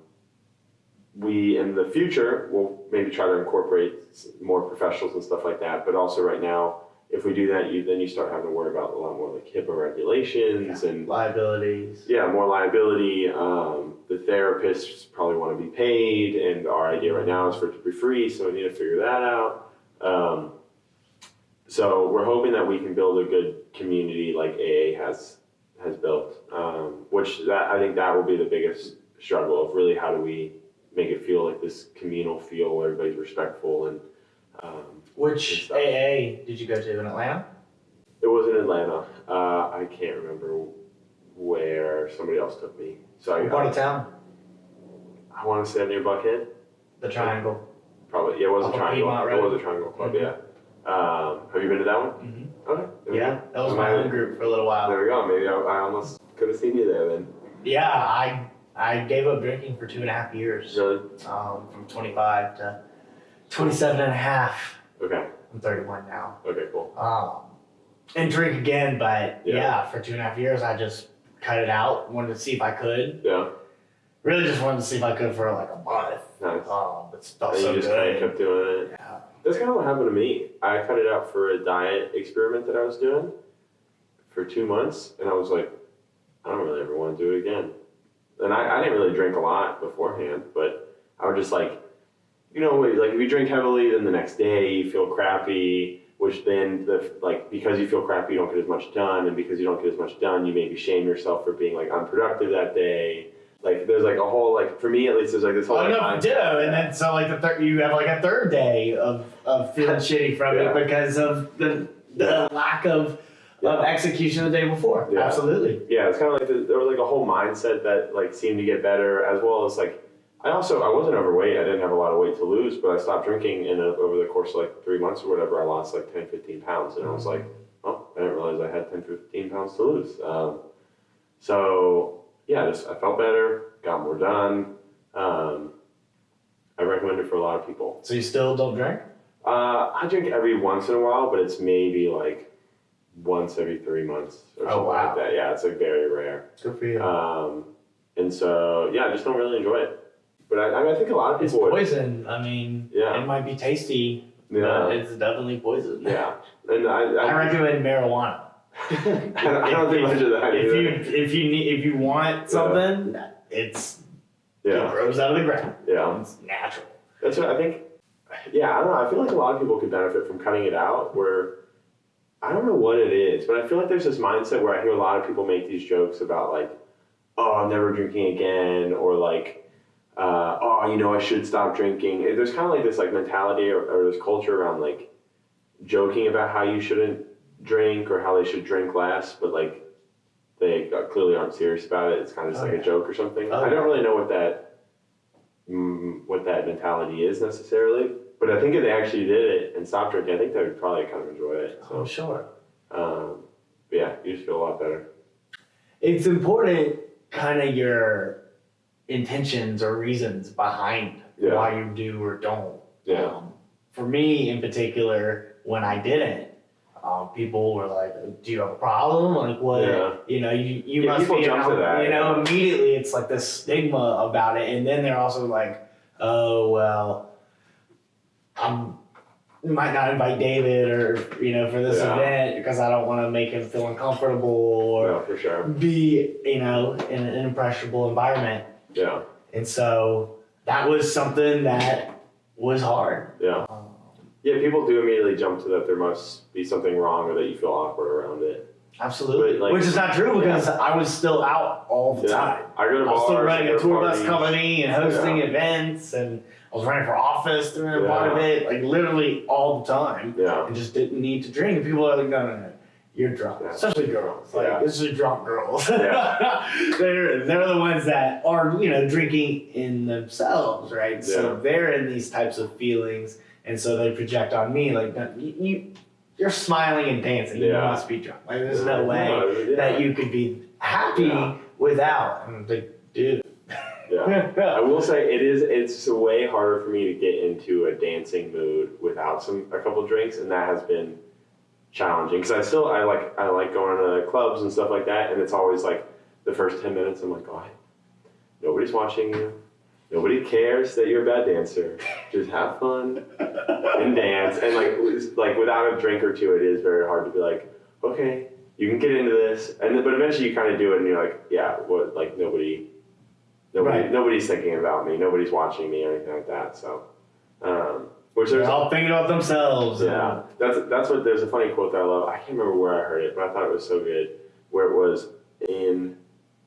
we in the future will maybe try to incorporate more professionals and stuff like that. But also right now, if we do that, you then you start having to worry about a lot more like HIPAA regulations and liabilities. yeah, more liability. Um, the therapists probably want to be paid, and our idea right now is for it to be free, so we need to figure that out. Um, so we're hoping that we can build a good community like AA has has built, um, which that I think that will be the biggest struggle of really how do we make it feel like this communal feel where everybody's respectful and um, Which stuff. AA did you go to in Atlanta? it was in Atlanta. Uh, I can't remember where somebody else took me. So I, part of town? I want to say near Buckhead. The Triangle. Probably, yeah, it was a Off of triangle. Piedmont It was a triangle club, Mhm. yeah. Um, have you been to that one? Mm-hmm. Okay. there we Yeah, go. that was my home group for a little while. There we go. Maybe I, I almost could have seen you there then. Yeah, I I gave up drinking for two and a half years. Really? Um, from 25 to 27 and a half. Okay. I'm 31 now. Okay. Cool. Um, and drink again, but Yeah. yeah. for two and a half years, I just cut it out. Wanted to see if I could. Yeah. Really, just wanted to see if I could for like a month. Nice. Um, it felt and so you just kind of good. kept doing it. Yeah. That's kind of what happened to me. I cut it out for a diet experiment that I was doing for two months, and I was like, I don't really ever want to do it again. And I, I didn't really drink a lot beforehand, but I would just like, you know, like if you drink heavily, then the next day you feel crappy, which then the like because you feel crappy, you don't get as much done, and because you don't get as much done, you maybe shame yourself for being like unproductive that day. Like there's like a whole like for me at least there's like this whole Oh like, no, mindset. ditto. And then so like the third, you have like a third day of of feeling shitty from Yeah. it because of the the lack of Yeah. of execution the day before. Yeah. Absolutely. yeah, it's kind of like the, there was like a whole mindset that like seemed to get better, as well as like I also I wasn't overweight. I didn't have a lot of weight to lose, but I stopped drinking, and uh, over the course of like three months or whatever, I lost like 10, 15 pounds, and I was like, oh, I didn't realize I had 10, 15 pounds to lose. Um, so yeah, I just I felt better, got more done. Um, I recommend it for a lot of people. So you still don't drink? Uh, I drink every once in a while, but it's maybe like once every three months or Oh, something wow. like that. Yeah, it's like very rare. Good for you. Um, and so, yeah, I just don't really enjoy it. But I, I, mean, I think a lot of it's people would. poison. I mean, Yeah. it might be tasty, but Yeah. it's definitely poison. Yeah. And I, I I, recommend marijuana. I, don't, I don't think much of that. If either. you if you need if you want something, it's it yeah. grows out of the ground. Yeah. It's natural. That's what I think. Yeah, I don't know. I feel like a lot of people could benefit from cutting it out. Where I don't know what it is, but I feel like there's this mindset where I hear a lot of people make these jokes about like, "Oh, I'm never drinking again," or like, uh, "Oh, you know, I should stop drinking." There's kind of like this like mentality or, or this culture around like joking about how you shouldn't drink or how they should drink less, but like they clearly aren't serious about it. It's kind of just Oh, like yeah. a joke or something. Oh, I don't really know what that mm, what that mentality is necessarily. But I think if they actually did it and stopped drinking, I think they would probably kind of enjoy it. Oh, sure. um, but yeah, you just feel a lot better. It's important, kind of your intentions or reasons behind Yeah. why you do or don't. Yeah. Um, for me, in particular, when I didn't, um, people were like, "Do you have a problem? Like, what? Yeah. You know, you you Yeah, must be." jump to that, you know, yeah. immediately it's like this stigma about it, and then they're also like, "Oh well, I'm." Might not invite David or you know for this event because I don't want to make him feel uncomfortable or No, for sure. be you know in an impressionable environment Yeah. and so that was something that was hard Yeah. Yeah, people do immediately jump to that there must be something wrong or that you feel awkward around it. absolutely. Like- which is not true because i was still out all the Yeah. time. I go to i was still running a to tour bus company and hosting events and i was running for office during a part of it like literally all the time Yeah. and just didn't need to drink. And people are like no no no. You're drunk. Yeah. especially girls. Like Yeah. this is drunk girls Yeah. they're they're the ones that are you know drinking in themselves right? So they're in these types of feelings and so they project on me like no, you, you you're smiling and dancing you Yeah. must be drunk like there's no way No, yeah. that you could be happy Yeah. without and I'm like dude Yeah. I will say it is. It's way harder for me to get into a dancing mood without some a couple drinks, and that has been challenging. Because I still I like I like going to clubs and stuff like that, and it's always like the first ten minutes. I'm like, oh, nobody's watching you. Nobody cares that you're a bad dancer. Just have fun and dance. And like like without a drink or two, it is very hard to be like, okay, you can get into this. And then, but eventually you kind of do it, and you're like, yeah, what like nobody. Nobody, Right. nobody's thinking about me. Nobody's watching me or anything like that. So, um, which they're all thinking about themselves yeah, that's that's what. There's a funny quote that I love. I can't remember where I heard it, but I thought it was so good. Where it was in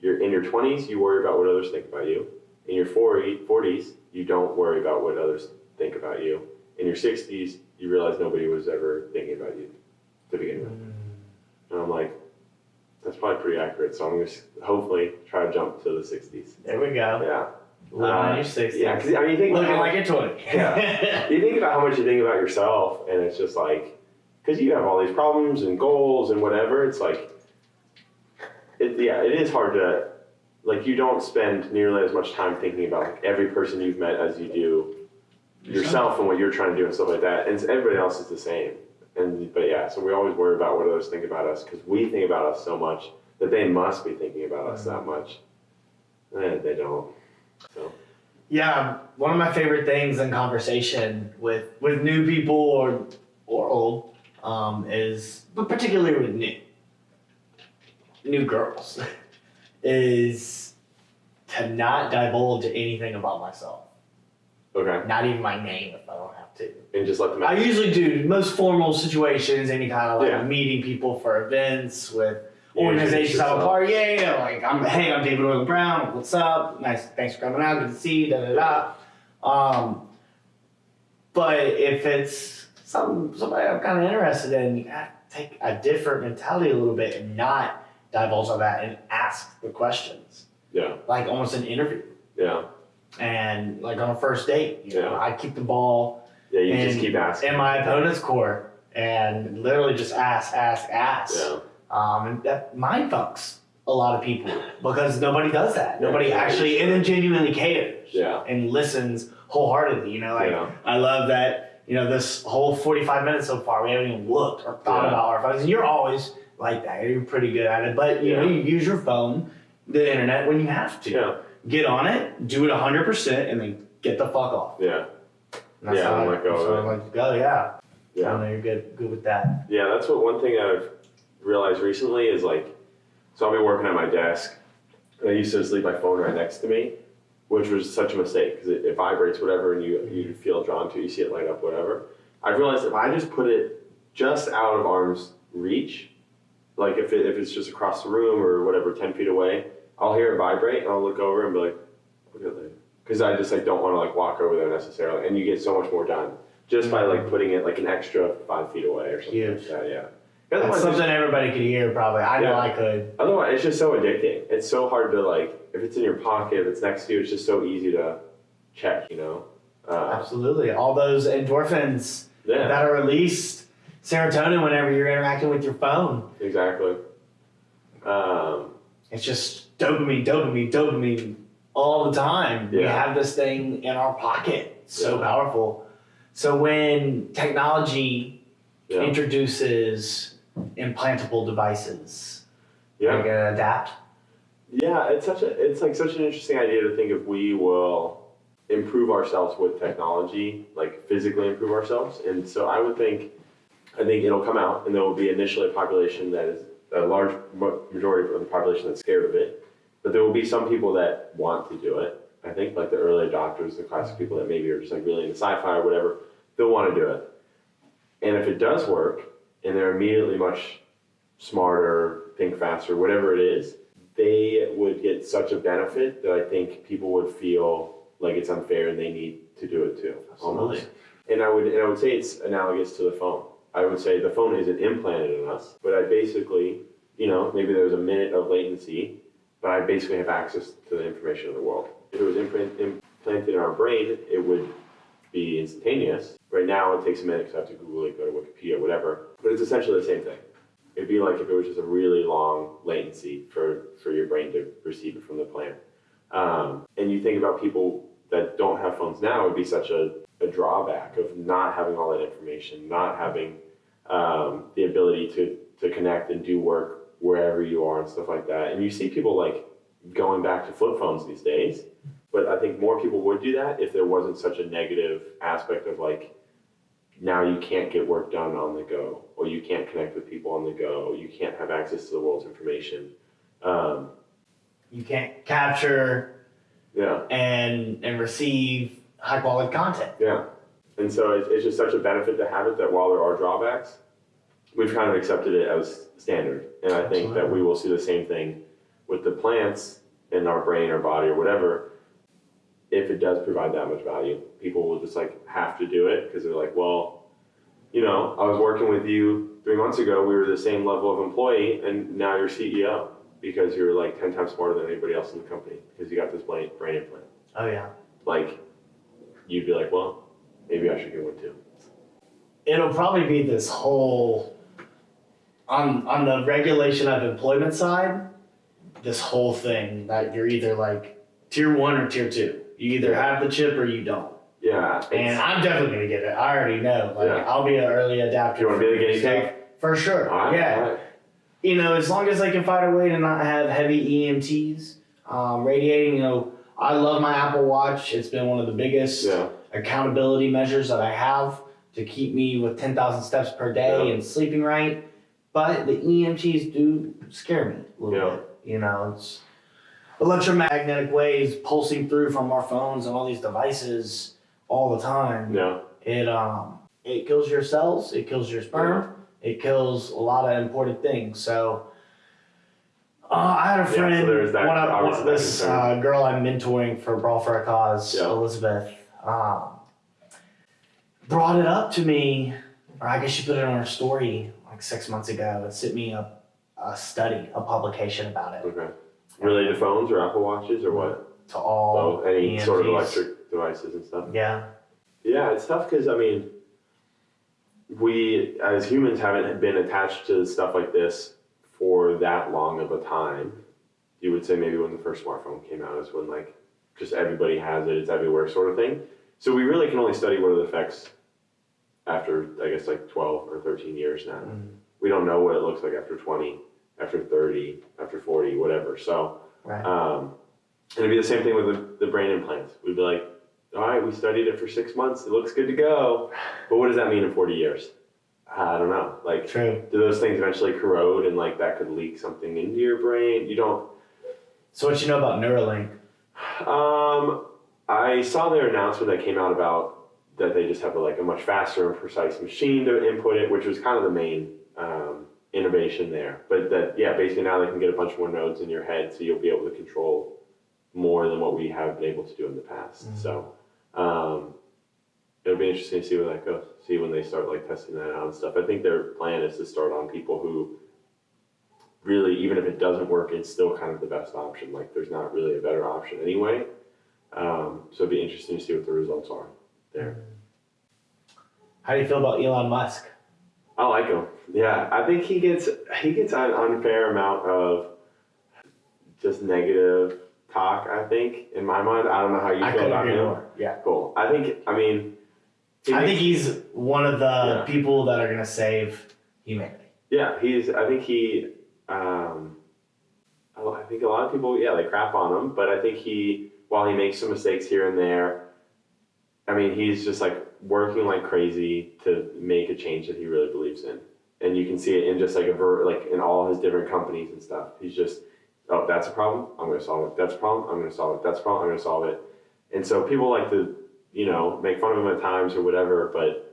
your in your 20s, you worry about what others think about you. In your 40s, you don't worry about what others think about you. In your 60s, you realize nobody was ever thinking about you to begin with. And I'm like, that's probably pretty accurate. So I'm going to hopefully try to jump to the 60s. There we go. Yeah. Living Uh, your 60s. Yeah, because I mean, you think about Looking how- like you're 20. Yeah. you think about how much you think about yourself, and it's just like, because you have all these problems and goals and whatever, it's like, it, yeah, it is hard to, like, you don't spend nearly as much time thinking about like, every person you've met as you do yourself and what you're trying to do and stuff like that. And everybody else is the same. And but yeah, so we always worry about what others think about us because we think about us so much that they must be thinking about us that much. And they don't. So Yeah, one of my favorite things in conversation with with new people or or old um, is, but particularly with new new girls, is to not divulge anything about myself. okay, Not even my name if I don't have to. and just let them. I usually do most formal situations, any kind of like Yeah. meeting people for events with You organizations I'm a part. Yeah, yeah, like I'm hey, I'm David Oil Brown. What's up? Nice, thanks for coming out. Good to see you. Da da da. Um, but if it's some somebody I'm kind of interested in, you gotta take a different mentality a little bit and not divulge on that and ask the questions, Yeah, like almost an interview. yeah, And like on a first date, you know, I keep the ball yeah. You just And- keep asking. in my opponent's court and literally just ask, ask, ask. Yeah, Um, and that mind fucks a lot of people because nobody does that. Nobody yeah, actually sure. and then genuinely cares yeah, and listens wholeheartedly. You know, like yeah, I love that. You know, this whole forty-five minutes so far, we haven't even looked or thought Yeah. about our phones. And you're always like that. You're pretty good at it, but you know, you use your phone, the internet when you have to. yeah, Get on it, do it hundred percent, and then get the fuck off. yeah, And that's Yeah, how I'm oh, like, oh, I yeah. like. Yeah. I yeah. know you're good, good with that. Yeah, that's what one thing I've realized recently is like, so I'll be working at my desk, and I used to just leave my phone right next to me, which was such a mistake because it, it vibrates whatever, and you you feel drawn to, it, you see it light up, whatever. I realized if I just put it just out of arm's reach, like if it, if it's just across the room or whatever, ten feet away, I'll hear it vibrate, and I'll look over and be like, look at that, because I just like don't want to like walk over there necessarily, and you get so much more done just by like putting it like an extra five feet away or something Huge. like that. Yeah. That's something everybody could hear, probably. I know Yeah. I could. otherwise, it's just so addicting. It's so hard to like if it's in your pocket, if it's next to you, it's just so easy to check. You know. Uh, Absolutely. All those endorphins yeah. that are released, serotonin whenever you're interacting with your phone. Exactly. Um, It's just dopamine, dopamine, dopamine all the time. We have this thing in our pocket. So Yeah. powerful. So when technology yeah. introduces implantable devices, are Yeah. you gonna adapt? Yeah, it's such a it's like such an interesting idea to think if we will improve ourselves with technology, like physically improve ourselves. And so I would think I think it'll come out and there will be initially a population that is a large majority of the population that's scared of it. But there will be some people that want to do it. I think like the early adopters, the classic people that maybe are just like really into sci-fi or whatever, they'll want to do it. And if it does work and they're immediately much smarter, think faster, whatever it is, they would get such a benefit that I think people would feel like it's unfair and they need to do it too. Almost. And I would and I would say it's analogous to the phone. I would say the phone isn't implanted in us, but I basically, you know, maybe there's a minute of latency, but I basically have access to the information of the world. If it was implant, implanted in our brain, it would be instantaneous. Right now, it takes a minute because I have to Google it, go to Wikipedia, whatever. But it's essentially the same thing. It'd be like if it was just a really long latency for, for your brain to receive it from the plant. Um, and you think about people that don't have phones now, it would be such a, a drawback of not having all that information, not having um, the ability to, to connect and do work wherever you are and stuff like that. And you see people like going back to flip phones these days. But I think more people would do that if there wasn't such a negative aspect of like, now you can't get work done on the go, or you can't connect with people on the go, you can't have access to the world's information. Um, You can't capture yeah, and and receive high quality content. yeah. And so it's, it's just such a benefit to have it that while there are drawbacks, we've kind of accepted it as standard. And I think that we will see the same thing with the plants in our brain or body or whatever. If it does provide that much value, people will just like have to do it because they're like, well, you know, I was working with you three months ago we were the same level of employee, and now you're CEO because you're like ten times smarter than anybody else in the company because you got this brain brain implant. Oh yeah. Like, you'd be like, well, maybe I should get one too. It'll probably be this whole on on the regulation of employment side, this whole thing that you're either like tier one or tier two. You either have the chip or you don't. Yeah. And I'm definitely gonna get it. I already know. Like Yeah. I'll be an early adapter. You wanna be for the guinea pig? For sure. Right, yeah. right. you know, as long as they can find a way to not have heavy EMFs, um, radiating, you know, I love my Apple Watch. It's been one of the biggest Yeah. accountability measures that I have to keep me with 10,000 steps per day Yeah. and sleeping right. But the EMFs do scare me a little Yeah. bit. You know, it's electromagnetic waves pulsing through from our phones and all these devices all the time. Yeah. It um it kills your cells, it kills your sperm, it kills a lot of important things. So uh, I had a so friend, there's that- one of this uh, girl I'm mentoring for Brawl for a Cause, Yeah. Elizabeth, um, brought it up to me, or I guess she put it on her story like six months ago and sent me a, a study, a publication about it Okay. Related to phones or Apple Watches or what? to all Oh, any sort of electric devices and stuff. Yeah, Yeah, it's tough because I mean, we as humans haven't been attached to stuff like this for that long of a time. You would say maybe when the first smartphone came out is when like just everybody has it, it's everywhere sort of thing. So we really can only study what are the effects after I guess like twelve or thirteen years now. Mm. We don't know what it looks like after twenty, after thirty, after forty, whatever. So right. um, and it'd be the same thing with the, the brain implants. We'd be like, all right, we studied it for six months. It looks good to go. But what does that mean in 40 years? I don't know. Like, True. do those things eventually corrode and like that could leak something into your brain? You don't. So what you know about Neuralink? Um, I saw their announcement that came out about that they just have a, like a much faster and precise machine to input it, which was kind of the main um, innovation there. But that, yeah, basically now they can get a bunch more nodes in your head, so you'll be able to control more than what we have been able to do in the past. So um, it'll be interesting to see where that goes. See when they start like testing that out and stuff. I think their plan is to start on people who really, even if it doesn't work, it's still kind of the best option. Like there's not really a better option anyway. Um, so it'd be interesting to see what the results are there. How do you feel about Elon Musk? I like him. Yeah, I think he gets he gets an unfair amount of just negative talk. I think in my mind, I don't know how you I feel about him. more. Yeah. Cool. I think. I mean, I think he's one of the Yeah. people that are gonna save humanity. Yeah, he's. I think he. Um, I I think a lot of people, yeah, they crap on him, but I think he, while he makes some mistakes here and there, I mean, he's just like working like crazy to make a change that he really believes in, and you can see it in just like a ver- like in all his different companies and stuff. He's just, oh, that's a problem, I'm going to solve it. That's a problem, I'm going to solve it. That's a problem, I'm going to solve it. And so people like to, you know, make fun of him at times or whatever, but.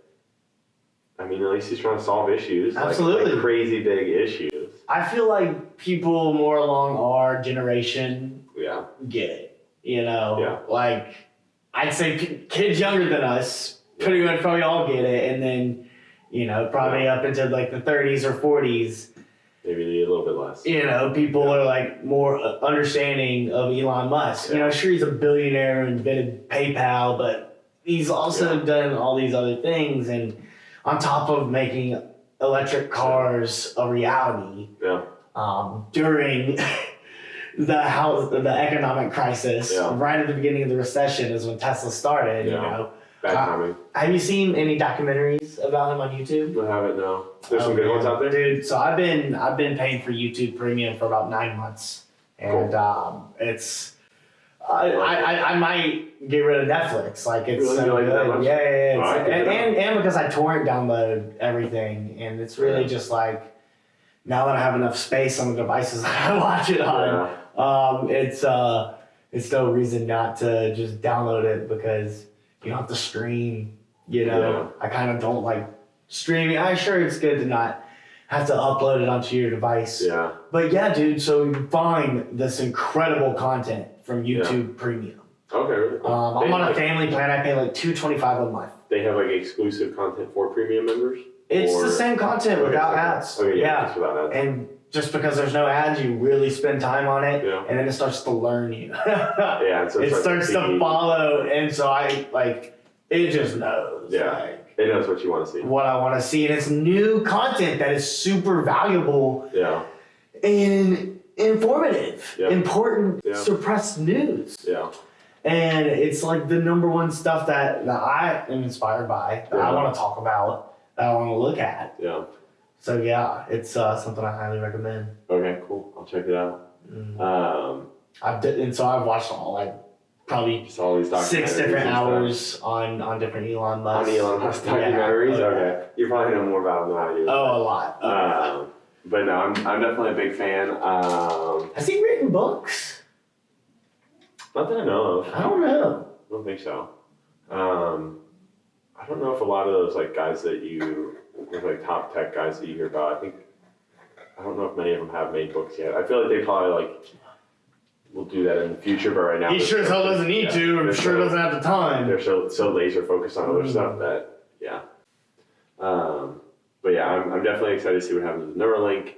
I mean, at least he's trying to solve issues. Absolutely. like crazy big issues. I feel like people more along our generation Yeah, get it. You know, Yeah. like I'd say kids younger than us pretty much probably all get it, and then you know probably up into like the 30s or 40s. maybe a little bit less. You know, people are like more uh, understanding of Elon Musk. You know, sure he's a billionaire and invented PayPal, but he's also Yeah. done all these other things, and on top of making electric cars a reality Yeah, um, during the house the economic crisis Yeah. right at the beginning of the recession is when Tesla started. You know, Uh, have you seen any documentaries about him on YouTube? I haven't no. There's some Oh, good man. ones out there. dude. So I've been I've been paying for YouTube Premium for about nine months, and um, it's. I, I, I, I might get rid of Netflix. Like it's Really? so like good. Yeah, yeah, yeah. And, and and because I torrent download everything, and it's really Yeah. just like now that I have enough space on the devices that I watch it on, Yeah, um, it's uh, it's no reason not to just download it because you don't have to stream. You know, I kind of don't like streaming. I'm sure it's good to not have to upload it onto your device. yeah, But yeah, dude. So you find this incredible content from YouTube Premium. okay. Really cool. Um, I'm on a family plan. I pay like two twenty five a month. they have like exclusive content for premium members. It's Or- the same content Okay, without ads. Okay, yeah, yeah. without ads. And just because there's no ads, you really spend time on it, Yeah. and then it starts to learn you. yeah, so it starts to see- follow, and so I like it just knows. Yeah. Like, It knows what you want to see. what I want to see, and it's new content that is super valuable Yeah, and informative, Yeah. important Yeah. suppressed news. yeah, And it's like the number one stuff that, that I am inspired by, that I want to talk about, that I want to look at. yeah. So yeah, it's uh, something I highly recommend. Okay, cool. I'll check it out. Mm. Um, I've d- and so I've watched all like probably all these six different hours on on different Elon Musk On. Elon Musk Yeah. documentaries. Oh, Okay, you probably know more about them than I do. Oh, a lot. a lot. Um, but no, I'm, I'm definitely a big fan. Um, Has he written books? not that I know of. I don't know. I don't think so. Um, I don't know if a lot of those like guys that you, like top tech guys that you hear about. I think I don't know if many of them have made books yet. I feel like they probably like will do that in the future, but right now He sure as hell doesn't need yeah, to. I'm sure so- doesn't have the time. They're so so laser focused on other Mm. stuff that yeah. Um, but yeah, I'm, I'm definitely excited to see what happens with Neuralink.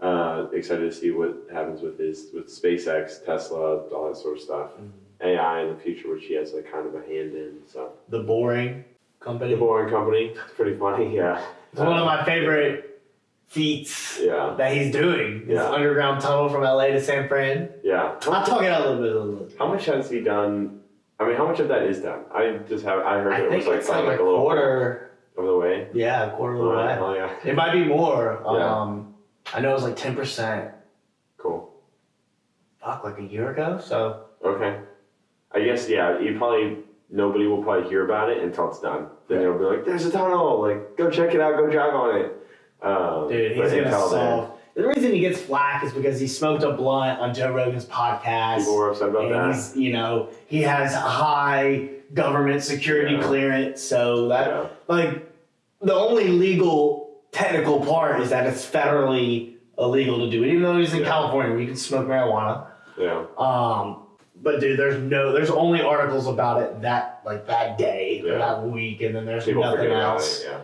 Uh, excited to see what happens with his with SpaceX, Tesla, all that sort of stuff. Mm. AI in the future, which he has like kind of a hand in. So The Boring Company. the Boring Company, it's pretty funny. Yeah, It's one of my favorite feats yeah, that he's doing. This Yeah. underground tunnel from LA to San Fran. yeah. I'll talk it out a little bit. A little bit. How much has he done? I mean, how much of that is done? I just have I heard I it was like like like a a little quarter. of Yeah, a quarter of the way. oh, yeah, It might be more. Yeah. Um, I know it was like ten percent. cool. Fuck, like a year ago. So Okay. I guess yeah. You probably nobody will probably hear about it until it's done. Then they'll be like, "There's a tunnel. Like, go check it out. Go drive on it." Um, dude, he's gonna until then, solve. The reason he gets flack is because he smoked a blunt on Joe Rogan's podcast. people were upset about and that. he's, you know, he has high government security Yeah. clearance, so that Yeah. like the only legal technical part is that it's federally illegal to do it, even though he's in Yeah. California where you can smoke marijuana. Yeah. Um, but dude, there's no, there's only articles about it that like that day or Yeah. that week, and then there's People nothing else. it. Yeah.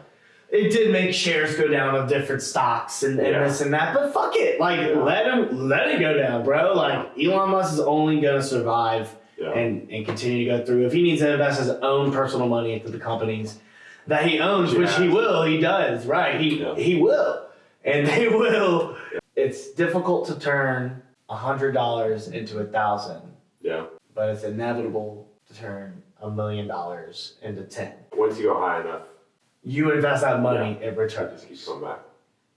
It did make shares go down of different stocks and, and this and that, but fuck it, like let him let it go down, bro. Like Elon Musk is only gonna survive and, and continue to go through. If he needs to invest his own personal money into the companies that he owns, which he will, he does, right? He Yeah. he will, and they will. It's difficult to turn a hundred dollars into a thousand, yeah. but it's inevitable to turn a million dollars into ten. Once you go high enough, You invest that money, it it returns. just keeps coming back.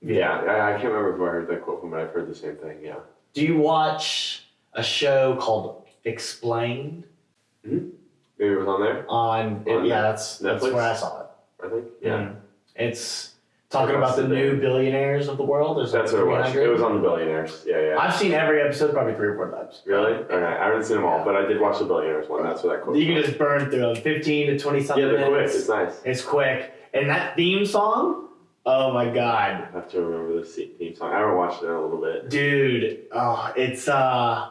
Yeah. I, I can't remember who I heard that quote from, but I've heard the same thing. Yeah. Do you watch a show called Explained Hmm. Maybe it was on there. on? On yeah, that's that's Netflix? where I saw it. I think. Yeah. Mm. It's talking about the new billionaires of the world. There's That's like what it was. It was on the Billionaires. Yeah. Yeah. I've seen every episode probably three or four times. Really? Okay. I haven't seen them all, but I did watch the Billionaires one. That's what that quote. You can was. just burn through them, 15 to 20 something Yeah, they're quick. It's nice. It's quick. And that theme song, oh my god. I have to remember the theme song. I haven't watched it in a little bit. Dude, oh, it's uh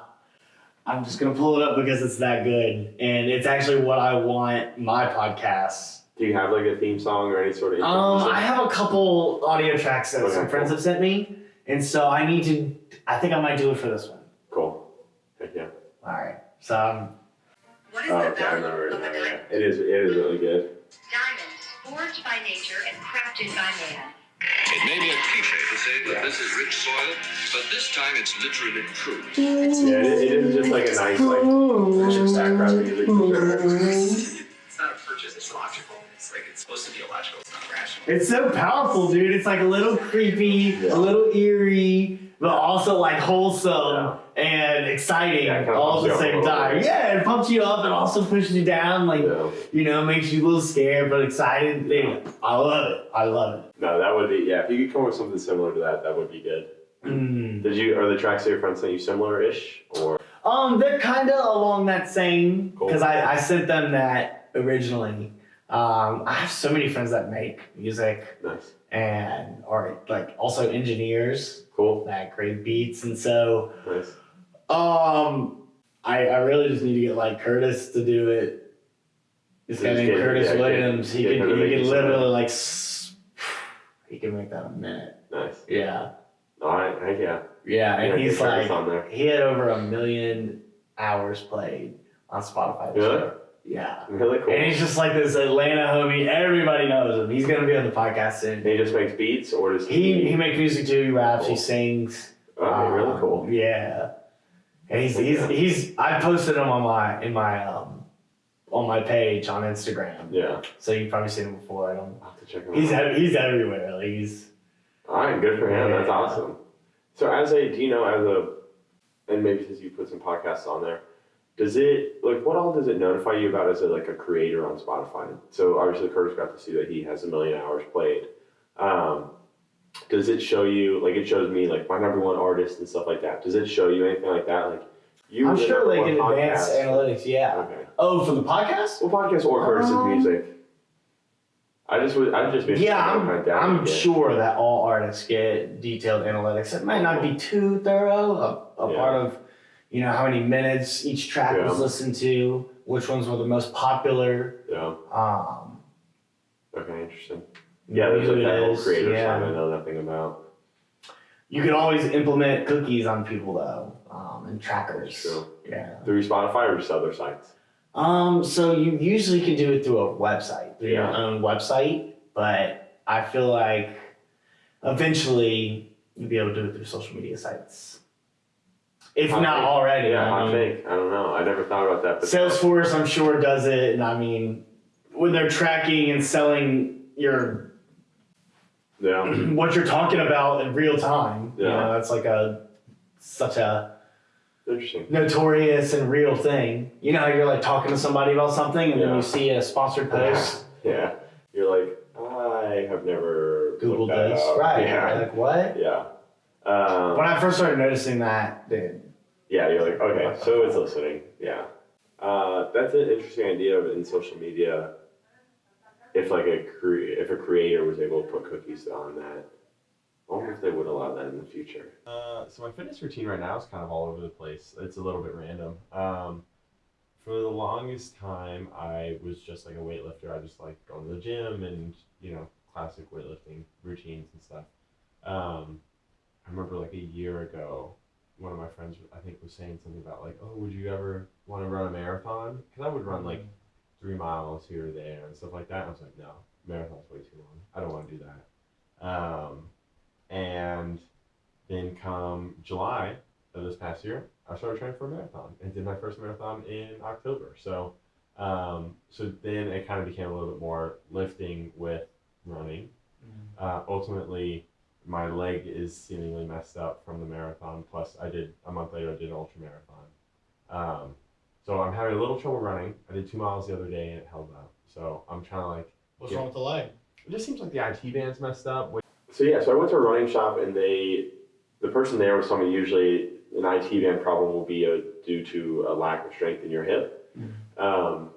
I'm just gonna pull it up because it's that good. And it's actually what I want my podcast. Do you have like a theme song or any sort of? Um. I have a couple audio tracks that Okay, some friends cool. have sent me, and so I need to. I think I might do it for this one. Cool. Heck yeah. All right. So um, What is Oh, the okay, I value remember it of a now. diamond? Yeah. It is. It is really good. Diamond, forged by nature and crafted by man. It may be a cliche to say that this is rich soil, but this time it's literally true. Yeah, it, it is just like a nice like picture background music. for sure. It's not a purchase, it's logical. It's supposed to be illogical, it's not rational. it's so powerful, dude. It's like a little creepy, Yeah. a little eerie, but also like wholesome and exciting Yeah, kinda all at the you up a same time. bit. Yeah, it pumps you up and also pushes you down. Like Yeah. you know, makes you a little scared but excited. Dude, I love it. I love it. No, that would be yeah. If you could come up with something similar to that, that would be good. Mm. Did you? Are the tracks that your friends sent you similar-ish or? Um, they're kind of along that same Cool. because I, I sent them that originally. Um, I have so many friends that make music Nice. and are like also engineers Cool. that create beats, and so Nice. um, I I really just need to get like Curtis to do it. This guy named Curtis yeah, Williams. He could he you literally like. he can make that a minute. Nice. Yeah. All right. Heck yeah. Yeah, and he's like on there. he had over a million hours played on Spotify this Really? year. Yeah. Really cool. And he's just like this Atlanta homie. Everybody knows him. He's gonna be on the podcast soon. And he just makes beats, or does He he he makes music too. He raps. He sings. Okay, really Um, cool. Yeah. And he's he's he's I posted him on my in my um on my page on Instagram. Yeah. So you've probably seen him before. I don't. I'll have to check him He's out. ev- he's everywhere. Like he's All right, good for him. That's awesome. So, as a, do you know, as a, and maybe since you put some podcasts on there, does it like what all does it notify you about as a like a creator on Spotify? So obviously Curtis got to see that he has a million hours played. Um, does it show you like it shows me like my number one artist and stuff like that? Does it show you anything like that? Like you, I'm sure like in advanced podcast. analytics. Yeah. Okay. Oh, for the podcast? Well, podcast or Curtis's Um, music. I just would. I just been Yeah, I'm, I'm sure that all artists get detailed analytics. It might not be too thorough, a, a Yeah. part of, you know, how many minutes each track was listened to, which ones were the most popular. Yeah. Um, Okay. Interesting. Yeah, there's like that whole creator yeah. side I know nothing about. You can always implement cookies on people though, um, and trackers. That's true. Yeah. Through Spotify or just other sites? Um, so you usually can do it through a website, through your own website, but I feel like eventually you'll be able to do it through social media sites. If Hot not take. already. Yeah, I hot mean, take. I don't know. I never thought about that. But Salesforce, I'm sure, does it, and I mean, when they're tracking and selling your yeah, what you're talking about in real time, you Yeah. know, that's like a such a interesting. notorious and real thing. You know how you're like talking to somebody about something and then you see a sponsored post, Yeah, you're like, I have never Google looked that this, right? Yeah, You're like what? yeah. Um, When I first started noticing that, dude, yeah, you're like, okay, so it's listening. Yeah, uh, that's an interesting idea in social media. If like a cre- if a creator was able to put cookies on that, I wonder if they would allow that in the future. Uh, so my fitness routine right now is kind of all over the place. It's a little bit random. Um, for the longest time, I was just like a weightlifter. I just like going to the gym and you know classic weightlifting routines and stuff. Um, I remember like a year ago, one of my friends I think was saying something about like, oh, would you ever want to run a marathon? Because I would run like three miles here or there and stuff like that. And I was like, no, marathon's way too long. I don't want to do that. Um, and then come July of this past year, I started training for a marathon and did my first marathon in October. So, um, so then it kind of became a little bit more lifting with running. Uh, ultimately, my leg is seemingly messed up from the marathon. Plus, I did a month later, I did an ultra marathon. Um, so I'm having a little trouble running. I did two miles the other day and it held up. So I'm trying to like. what's Yeah. wrong with the leg? It just seems like the IT band's messed up. So yeah, so I went to a running shop and they, the person there was telling me usually an IT band problem will be a, due to a lack of strength in your hip. Um,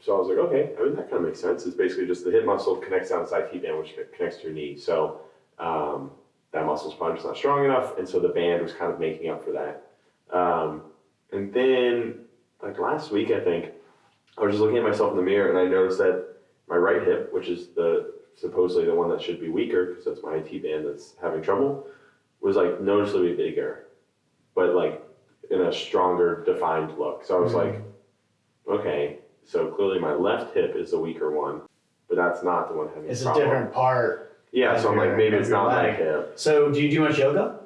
so I was like, okay, I mean that kind of makes sense. It's basically just the hip muscle connects down this IT band, which connects to your knee. So um, that muscle's probably just not strong enough, and so the band was kind of making up for that. Um, and then like last week, I think I was just looking at myself in the mirror and I noticed that my right hip, which is the supposedly the one that should be weaker because that's my IT band that's having trouble, was like noticeably bigger, but like in a stronger defined look. So I was like, okay, so clearly my left hip is the weaker one, but that's not the one having It's a a different part. Yeah, so I'm like, maybe it's not leg. hip. So, do you do much yoga?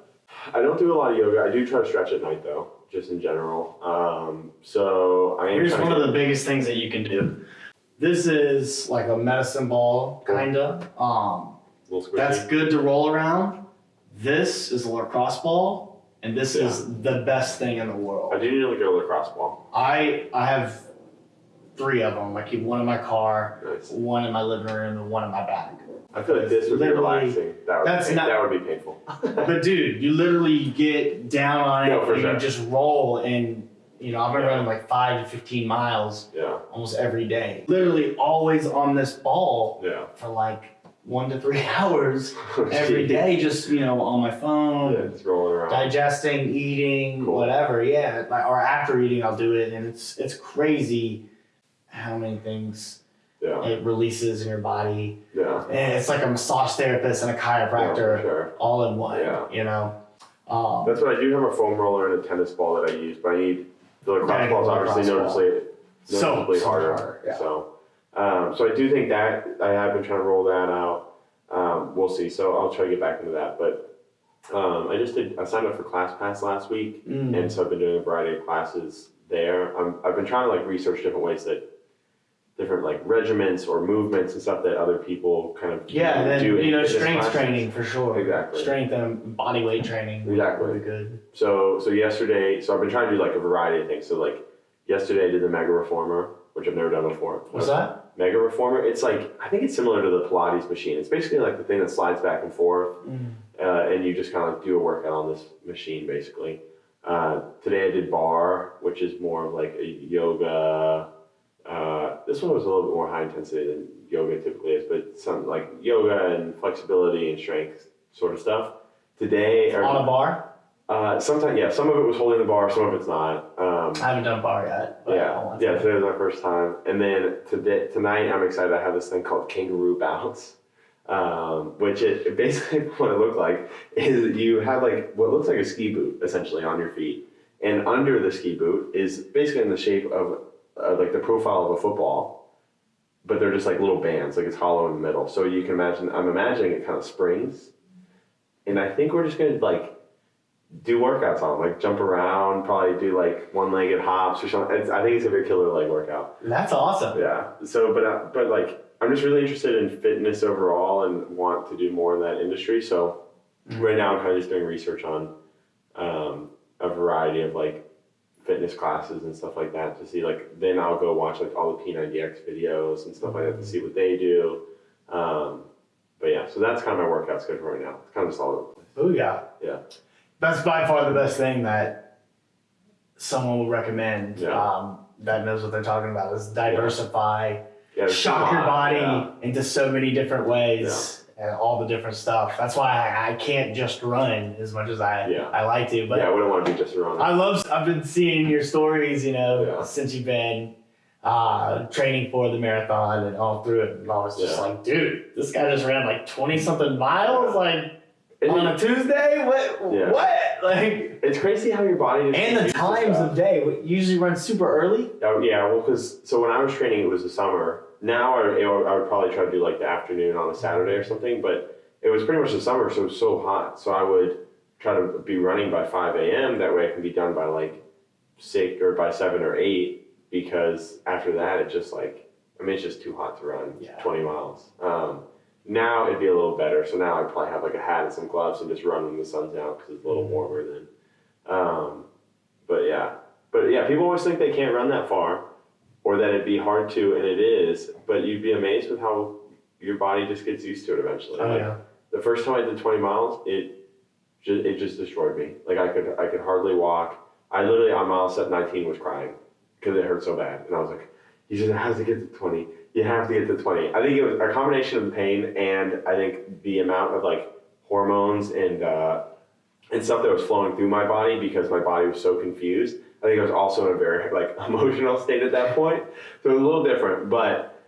I don't do a lot of yoga. I do try to stretch at night though, just in general. Um, so I am. Here's one of the biggest things that you can do. This is like a medicine ball, kinda. Um, that's good to roll around. This is a lacrosse ball, and this is the best thing in the world. I do need to get a lacrosse ball. I I have three of them. I keep one in my car, Nice. one in my living room, and one in my bag. I feel like this would be relaxing. That would, that's be, not- that would be painful. But dude, you literally get down on it No, and sure. you just roll and you know, I've been running like five to fifteen miles yeah, almost every day. Literally always on this ball yeah. for like one to three hours oh, every day, just you know, on my phone, Yeah, just rolling around. digesting, eating, Cool. whatever. Yeah, or after eating, I'll do it, and it's it's crazy how many things Yeah, it releases in your body. yeah. Yeah. And it's like a massage therapist and a Yeah, chiropractor sure. all in one. Yeah. You know. Um, That's what I do have a foam roller and a tennis ball that I use, but I need the lacrosse get ball's obviously ball. noticeably So- noticeably so harder. harder, yeah. So, um, so I do think that I have been trying to roll that out. Um, we'll see. So I'll try to get back into that. But um, I just did. I signed up for ClassPass last week, mm, and so I've been doing a variety of classes there. I'm, I've been trying to like research different ways that different like regiments or movements and stuff that other people kind of yeah, and then do you know strength training for sure. Exactly. Strength and body weight training. Exactly. Be good. So so yesterday, so I've been trying to do like a variety of things. So like yesterday I did the Mega Reformer, which I've never done before. What's that? Mega Reformer. It's like I think it's similar to the Pilates machine. It's basically like the thing that slides back and forth, Mm. uh, and you just kind of like do a workout on this machine basically. Uh, today I did barre, which is more of like a yoga. Uh, this one was a little bit more high intensity than yoga typically is, but some like yoga and flexibility and strength sort of stuff. Today, or, On a bar? uh, sometimes, yeah, some of it was holding the bar, some of it's not. Um, I haven't done barre yet. Yeah, yeah. Today was my first time, and then today, tonight, I'm excited. I have this thing called kangaroo bounce, um, which it, it basically what it looked like is you have like what looks like a ski boot essentially on your feet, and under the ski boot is basically in the shape of uh, like the profile of a football, but they're just like little bands, like it's hollow in the middle. So you can imagine. I'm imagining it kind of springs, and I think we're just gonna like do workouts on, 'em, like jump around, probably do like one-legged hops or something. It's, I think it's gonna be a killer leg workout. That's awesome. Yeah. So, but uh, but like, I'm just really interested in fitness overall and want to do more in that industry. So, right now I'm kind of just doing research on um, a variety of like fitness classes and stuff like that to see like then I'll go watch like all the P90X videos and stuff like that to see what they do. Um, but yeah, so that's kind of my workout schedule right now. It's kind of just all over the place. Booyah. Yeah. That's by far the best thing that someone will recommend Yeah. um, that knows what they're talking about is diversify, Yeah, there's shock your body yeah. into so many different ways and all the different stuff. That's why I, I can't just run as much as I, Yeah. I like to. But yeah, I wouldn't want to be just around. I love. I've been seeing your stories, you know, Yeah. since you've been uh, training for the marathon and all through it. And I was just Yeah. like, dude, this guy just ran like twenty something miles, like on a Tuesday. What? Yeah. What? Like, it's crazy how your body and the gets used to times of day. We usually run super early. Oh, yeah, well, because so when I was training, it was the summer. Now I, I would- I would probably try to do like the afternoon on a Saturday or something, but it was pretty much the summer, so it was so hot. So I would try to be running by 5 a.m. That way I can be done by like six or by seven or eight because after that, it just like, I mean, it's just too hot to run Yeah. 20 miles. Um, now it'd be a little better. So now I'd probably have like a hat and some gloves and just run when the sun's out because it's a little warmer then. Um, but yeah, but yeah, people always think they can't run that far or that it'd be hard to, and it is, but you'd be amazed with how your body just gets used to it eventually. Oh Like, yeah. the first time I did 20 miles, it just, it just destroyed me. Like I could I could hardly walk. I literally on mile set 19 was crying because it hurt so bad, and I was like, "You just have to get to 20. You have to get to 20." I think it was a combination of pain and I think the amount of like hormones and uh, and stuff that was flowing through my body because my body was so confused. I think I was also in a very like emotional state at that point, so it was a little different. But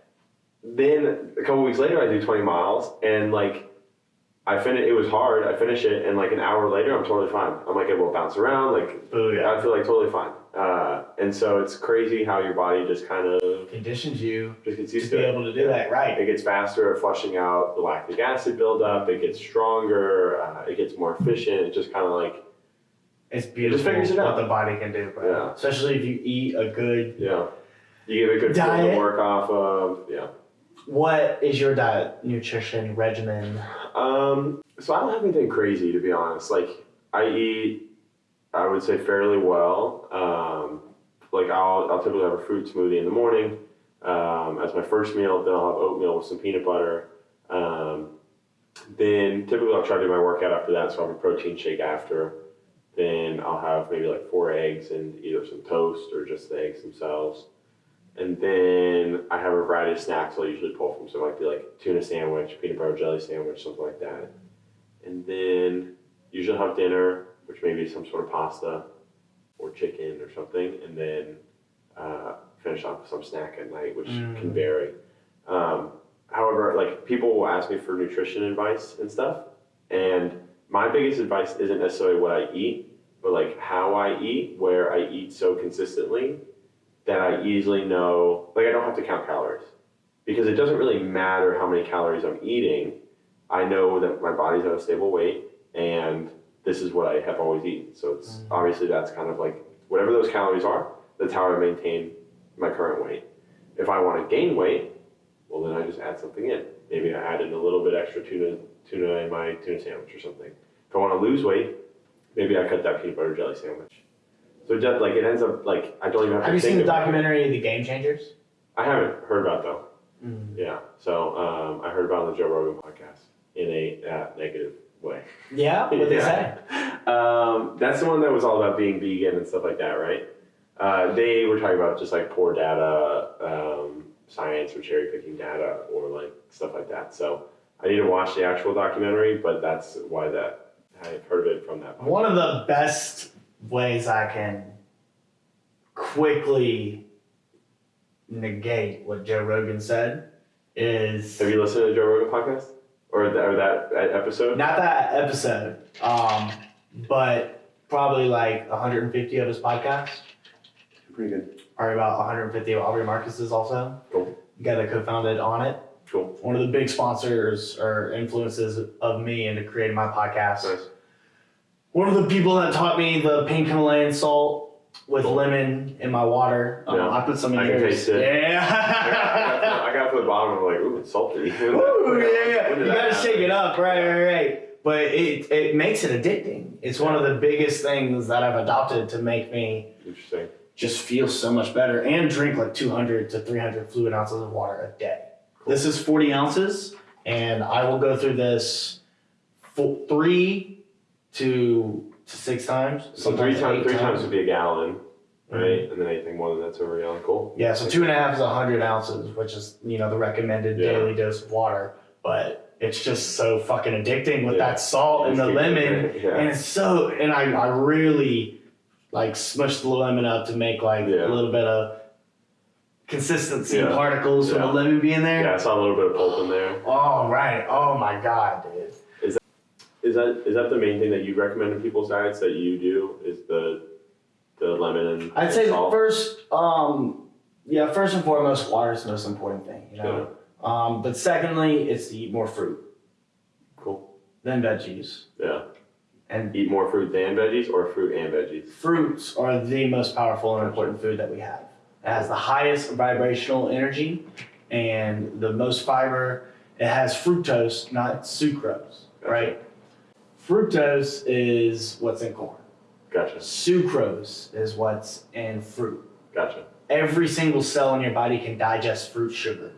then a couple weeks later, I do 20 miles, and like I finish. It was hard. I finish it, and like an hour later, I'm totally fine. I'm like able to bounce around. Like Booyah. I feel like totally fine. Uh, and so it's crazy how your body just kind of Conditions you just gets to used be it. able to do that, right? It gets faster at flushing out the lactic acid buildup. It gets stronger. Uh, it gets more efficient. It just kind of like It's beautiful figures it what out. the body can do, bro. Yeah. Especially if you eat a good. yeah, you get a good Diet. to work off of. Yeah. What is your diet, nutrition regimen? Um, so I don't have anything crazy to be honest. Like I eat, I would say fairly well. Um, like I'll, I'll typically have a fruit smoothie in the morning um, as my first meal. Then I'll have oatmeal with some peanut butter. Um, then typically I'll try to do my workout after that. So I'll have a protein shake after. Then I'll have maybe like four eggs and either some toast or just the eggs themselves. And then I have a variety of snacks I'll usually pull from. So it might be like tuna sandwich, peanut butter jelly sandwich, something like that. And then usually have dinner, which may be some sort of pasta or chicken or something. And then uh, finish off with some snack at night, which Mm. can vary. Um, however, like people will ask me for nutrition advice and stuff, and my biggest advice isn't necessarily what I eat, but like how I eat, where I eat so consistently that I easily know, like I don't have to count calories because it doesn't really matter how many calories I'm eating. I know that my body's at a stable weight and this is what I have always eaten. So it's mm. obviously that's kind of like whatever those calories are, that's how I maintain my current weight. If I want to gain weight, well then I just add something in. Maybe I add in a little bit extra tuna tuna in my tuna sandwich or something. If I want to lose weight, maybe I cut that peanut butter jelly sandwich. So it just like it ends up like I don't even have, Have to you seen the documentary The Game Changers? I haven't heard about it, though. Mm. Yeah. So um, I heard about it on the Joe Rogan podcast in a uh, negative way. Yeah, what they Yeah. say? Um, that's the one that was all about being vegan and stuff like that, right? Uh, they were talking about just like poor data, um, science or cherry picking data or like stuff like that. So I need to watch the actual documentary, but that's why that I've heard of it from that. Podcast. One of the best ways I can quickly negate what Joe Rogan said is Have you listened to the Joe Rogan podcast or, or that, episode? not that episode, um, but probably like 150 of his podcasts. Pretty good. Or about 150 of Aubrey Marcus's also. Cool. Guy that co-founded Onnit. Cool. One of the big sponsors or influences of me into creating my podcast. Nice. One of the people that taught me the pink Himalayan salt with lemon in my water. Um, Yeah. I put some in I can taste it. I got, I, got Yeah. I got to the bottom. I'm like, ooh, it's salty. Ooh, yeah, yeah. You gotta shake it up, right, right, right. But it it makes it addicting. It's one of the biggest things that I've adopted to make me Interesting. just feel so much better and drink like 200 to 300 fluid ounces of water a day. This is 40 ounces, and I will go through this three to, to six times. So three times, three times would be a gallon, right? Mm-hmm. And then anything more than that's over a gallon. Cool. Yeah, so two and a half is 100 ounces, which is, you know, the recommended Yeah. daily dose of water. But it's just so fucking addicting with Yeah. that salt and the lemon. yeah. And it's so, and I, I really like smushed the lemon up to make like Yeah. a little bit of consistency Yeah. particles from Yeah. the lemon being there. Yeah, I saw a little bit of pulp in there. Oh, right. Oh my God, dude. Is that is that the main thing that you recommend in people's diets that you do? Is the the lemon and I'd say salt? first, um, yeah, first and foremost, water is the most important thing, you know. Um, but secondly, it's to eat more fruit Cool. than veggies. Yeah. And Eat more fruit than veggies, or fruit and veggies. fruits are the most powerful and important food that we have. It has the highest vibrational energy and the most fiber. It has fructose, not sucrose, right? Fructose is what's in corn. Gotcha. Sucrose is what's in fruit. Gotcha. Every single cell in your body can digest fruit sugar.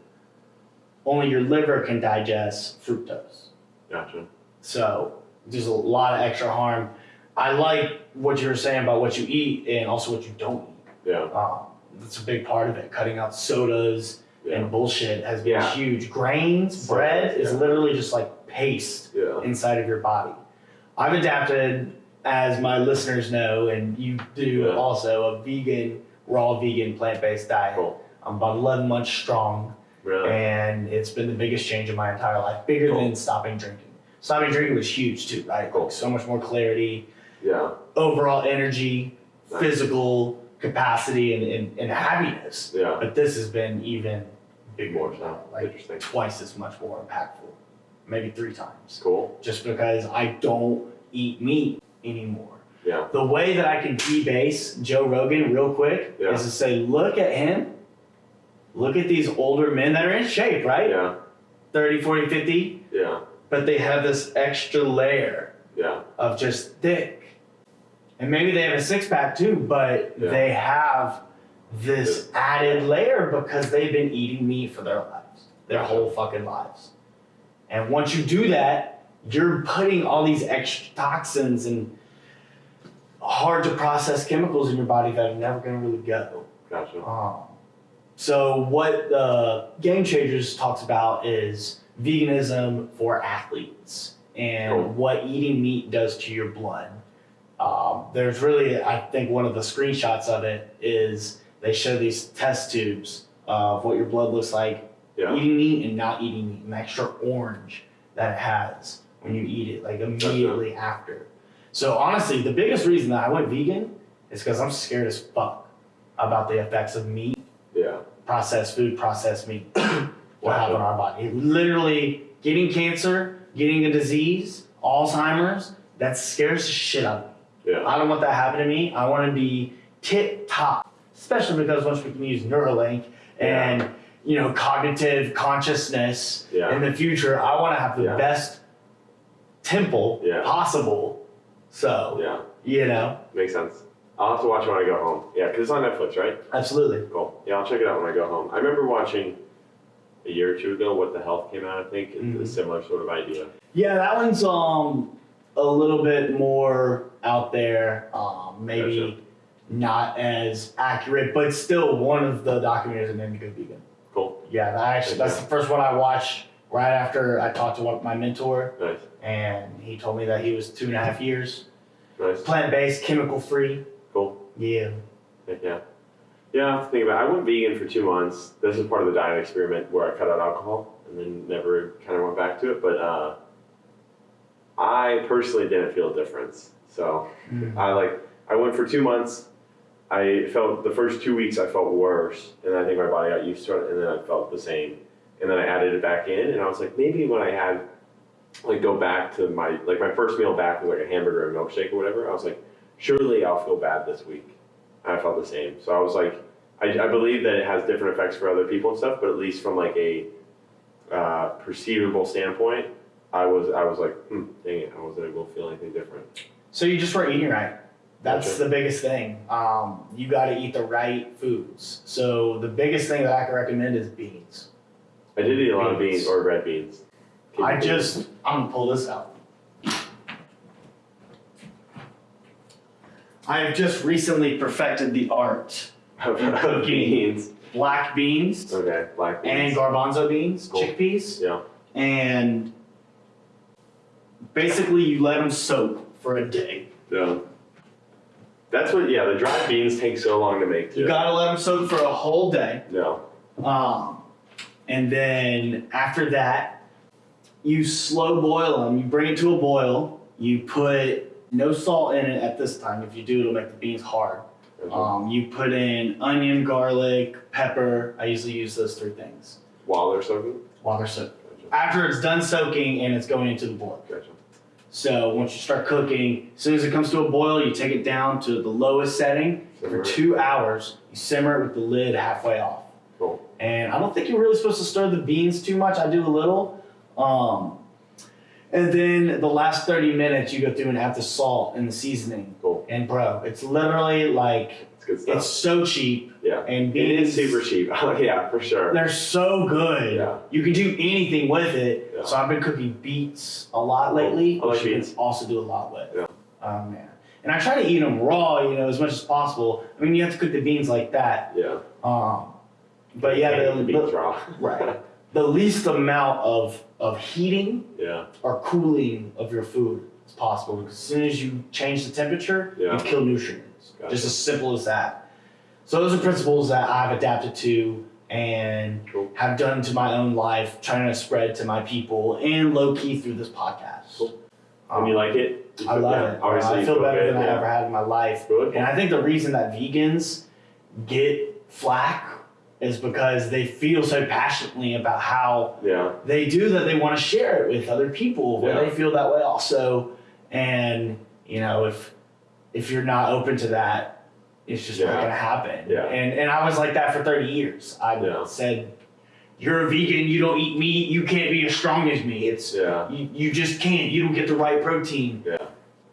Only your liver can digest fructose. Gotcha. So there's a lot of extra harm. I like what you were saying about what you eat and also what you don't eat. Yeah. Um, that's a big part of it. Cutting out sodas Yeah. and bullshit has been Yeah. huge. Grains, bread is literally just like paste Yeah. inside of your body. I've adapted, as my listeners know, and you do Yeah. also, a vegan, raw vegan, plant based diet. Cool. I'm about 11 months strong, Really. and it's been the biggest change in my entire life, bigger Cool. than stopping drinking. Stopping drinking was huge too, right? Cool. Like so much more clarity, Yeah. overall energy, Nice. physical capacity, and, and, and happiness. Yeah. But this has been even bigger, More so. like Interesting. twice as much more impactful, maybe three times Cool. just because I don't eat meat anymore. Yeah. The way that I can debase Joe Rogan real quick Yeah. is to say, look at him. Look at these older men that are in shape, right? Yeah. 30, 40, 50, Yeah. but they have this extra layer Yeah. of just thick. And maybe they have a six pack too, but Yeah. they have this added layer because they've been eating meat for their lives, their whole fucking lives. And once you do that, you're putting all these extra toxins and hard to process chemicals in your body that are never going to really go. Gotcha. Um, so what the Game Changers talks about is veganism for athletes and Cool. what eating meat does to your blood. Um, there's really, I think, one of the screenshots of it is they show these test tubes of what your blood looks like Yeah. eating meat and not eating meat, and the extra orange that it has when you eat it, like immediately after. So honestly, the biggest reason that I went vegan is because I'm scared as fuck about the effects of meat, Yeah. processed food, processed meat, will have on our body. Literally, getting cancer, getting a disease, Alzheimer's, that scares the shit out of me. Yeah. I don't want that to happen to me. I want to be tip top, especially because once we can use Neuralink and you know cognitive consciousness Yeah. in the future, I want to have the Yeah. best temple Yeah. possible. So Yeah. you know, Makes sense. I'll have to watch it when I go home. Yeah, because it's on Netflix, right? absolutely. Cool. Yeah, I'll check it out when I go home. I remember watching a year or two ago What the Health came out, I think. It's Mhm. a similar sort of idea. Yeah, that one's um a little bit more out there. Um, maybe Gotcha. not as accurate, but still one of the documentaries that made me go vegan. Cool. Yeah, that actually that's the first one I watched right after I talked to one, my mentor, Nice. and he told me that he was two and a half years Nice. plant based, chemical free. Cool. Yeah. Heck yeah. Yeah, I have to think about it. I went vegan for two months. This is part of the diet experiment where I cut out alcohol and then never kind of went back to it. But uh, I personally didn't feel a difference. So Mm. I like I went for two months. I felt the first two weeks I felt worse, and I think my body got used to it, and then I felt the same. And then I added it back in, and I was like, maybe when I had like go back to my like my first meal back was like a hamburger and milkshake or whatever. I was like, surely I'll feel bad this week. And I felt the same. So I was like, I, I believe that it has different effects for other people and stuff, but at least from like a uh, perceivable standpoint, I was I was like, hmm, dang it, I wasn't able to feel anything different. So you just weren't eating right. That's Gotcha. the biggest thing. Um, you got to eat the right foods. So the biggest thing that I can recommend is beans. I did eat a lot of Beans. or red beans. I Kidney just, I'm gonna pull this out. I have just recently perfected the art of cooking. beans. black beans Okay, black and beans. garbanzo beans, Cool. chickpeas, Yeah. and basically you let them soak for a day. Yeah. That's what. Yeah, the dried beans take so long to make too. You gotta let them soak for a whole day. No. Um, and then after that, you slow boil them. You bring it to a boil. You put no salt in it at this time. If you do, it'll make the beans hard. Um, you put in onion, garlic, pepper. I usually use those three things While they're soaking. while they're soaked. Gotcha. After it's done soaking and it's going into the boil. Gotcha. So once you start cooking, as soon as it comes to a boil, you take it down to the lowest setting for Simmer it. two hours. You simmer it with the lid halfway off. And I don't think you're really supposed to stir the beans too much. I do a little. Um, and then the last 30 minutes, you go through and add the salt and the seasoning. Cool. And bro, it's literally like, It's it's so cheap. yeah. And It beans, is super cheap. Oh yeah, for sure. they're so good. Yeah. You can do anything with it. Yeah. So I've been cooking beets a lot lately, like which you beets. can also do a lot with. Yeah. Oh man. And I try to eat them raw, you know, as much as possible. I mean, you have to cook the beans like that. Yeah. Um, but yeah, the, the right. the least amount of of heating yeah. or cooling of your food as possible. Because as soon as you change the temperature, Yeah. you kill nutrients. Gotcha. Just as simple as that. So those are principles that I've adapted to and Cool. have done to my own life, trying to spread to my people and low key through this podcast. Cool. And you like it? You I love yeah. it. Obviously, I feel better it, than I ever had in my life. Good. And I think the reason that vegans get flack is because they feel so passionately about how Yeah. they do that they want to share it with other people where Yeah. they feel that way also. And you know, if if you're not open to that, it's just not gonna happen. Yeah. And and I was like that for 30 years. I Yeah. said, You're a vegan, you don't eat meat, you can't be as strong as me. It's Yeah. you, you just can't. You don't get the right protein. Yeah.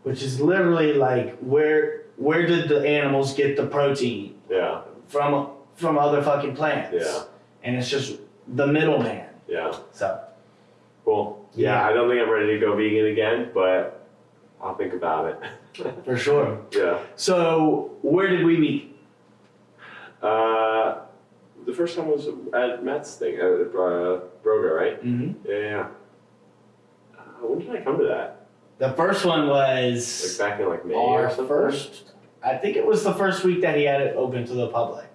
Which is literally like where where did the animals get the protein Yeah. from from other fucking plants? Yeah. And it's just the middleman. Yeah. So Cool. Yeah, Yeah. I don't think I'm ready to go vegan again, but I'll think about it. for sure. yeah. So where did we meet? Uh, the first time was at Matt's thing at uh, Broga, right? Mm-hmm. Yeah. yeah. Uh, when did I come to that? The first one Like was back in like May or our something. first. I think it was the first week that he had it open to the public,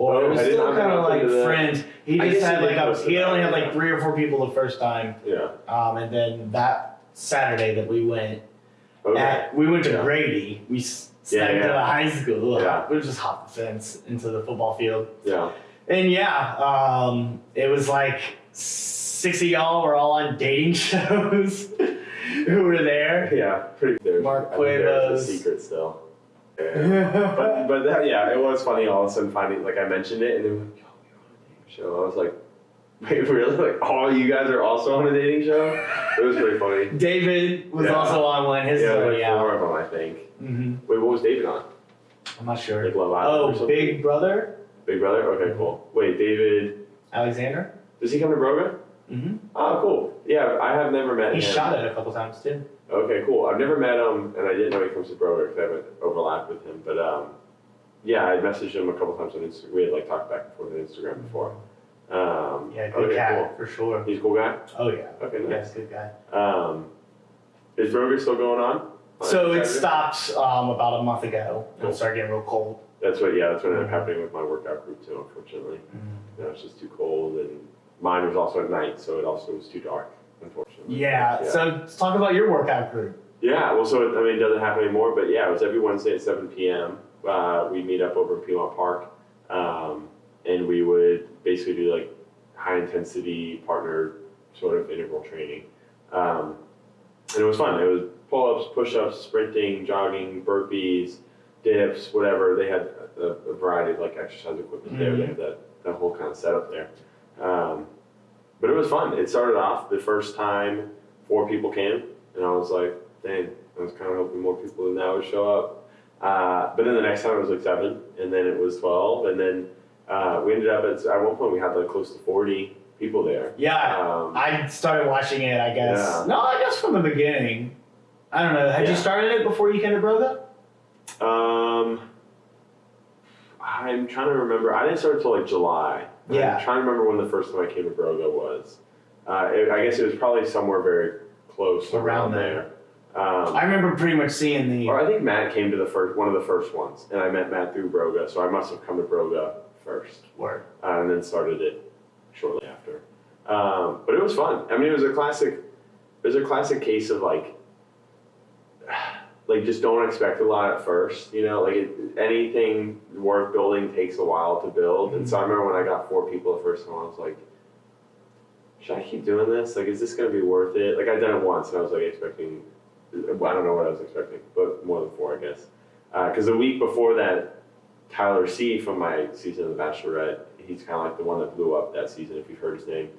or Oh, it was I still kind of like friends. He just had like a, he only had like three or four people the first time, Yeah. um, and then that Saturday that we went, Okay. at, we went to Yeah. Grady. We s- Yeah, to yeah. the high school. Yeah. We just hopped the fence into the football field. Yeah. And yeah, um, it was like six of y'all were all on dating shows who were there. Yeah. Pretty. Mark I think there's Cuevas. secret still. Yeah. but but that, yeah, it was funny all of a sudden finding like I mentioned it and they were like, "Yo, you're on a dating show." I was like, "Wait, really? Like, all you guys are also on a dating show?" It was pretty funny. David was Yeah. also on one. His yeah, is like already out. four of them, I think. hmm Wait, what was David on? I'm not sure. Like Love Island Oh, something? Big Brother Big Brother. Okay, cool. Wait, David. Alexander. Does he come to Broga? Mm-hmm. Oh, cool. Yeah, I have never met him. He him. shot it a couple times too. Okay, cool. I've never met him, and I didn't know he comes to because I haven't overlapped with him. But um, yeah, I messaged him a couple times on Instagram. We had like talked back and forth on Instagram before. Um, Yeah, good okay, cat for sure. Cool. He's a cool guy. Oh yeah. Okay, nice. good guy. Um, is Broga still going on? So it Saturday? stopped um, about a month ago and it started getting real cold. That's what. Yeah, that's what ended Mm-hmm. up happening with my workout group too. Unfortunately, you know, it's just too cold, and mine was also at night, so it also was too dark. Unfortunately. Yeah, So let's talk about your workout group. Yeah, well, so I mean, it doesn't happen anymore, but yeah, it was every Wednesday at 7 p.m. Uh, we meet up over in Piedmont Park, um, and we would basically do like high intensity partner sort of interval training. Um, and it was fun. It was pull ups, push ups, sprinting, jogging, burpees, dips, whatever. They had a, a variety of like exercise equipment there. They had that, that whole kind of setup there. Um, but it was fun. It started off the first time four people came, and I was like, dang, I was kind of hoping more people than that would show up. Uh, but then the next time it was like seven, and then it was 12, and then uh, we ended up at, at one point we had like close to 40 people there. Yeah, Um, I started watching it. I guess. Yeah. No, I guess from the beginning. I don't know. Had Yeah. you started it before you came to Broga? Um, I'm trying to remember. I didn't start until like July. Yeah. I'm trying to remember when the first time I came to Broga was. Uh, it, I guess it was probably somewhere very close Around around, there. Um, I remember pretty much seeing the. or I think Matt came to the first one of the first ones, and I met Matt through Broga, so I must have come to Broga first, Word. uh, and then started it shortly after. Um, but it was fun. I mean, it was a classic. It was a classic case of like, like just don't expect a lot at first. You know, like it, anything worth building takes a while to build. And so I mm-hmm. remember when I got four people the first time, I was like, should I keep doing this? Like, is this gonna be worth it? Like I'd done it once, and I was like expecting. well, I don't know what I was expecting, but more than four, I guess. Uh, because the week before that, Tyler C from my season of The Bachelorette, he's kind of like the one that blew up that season. If you've heard his name,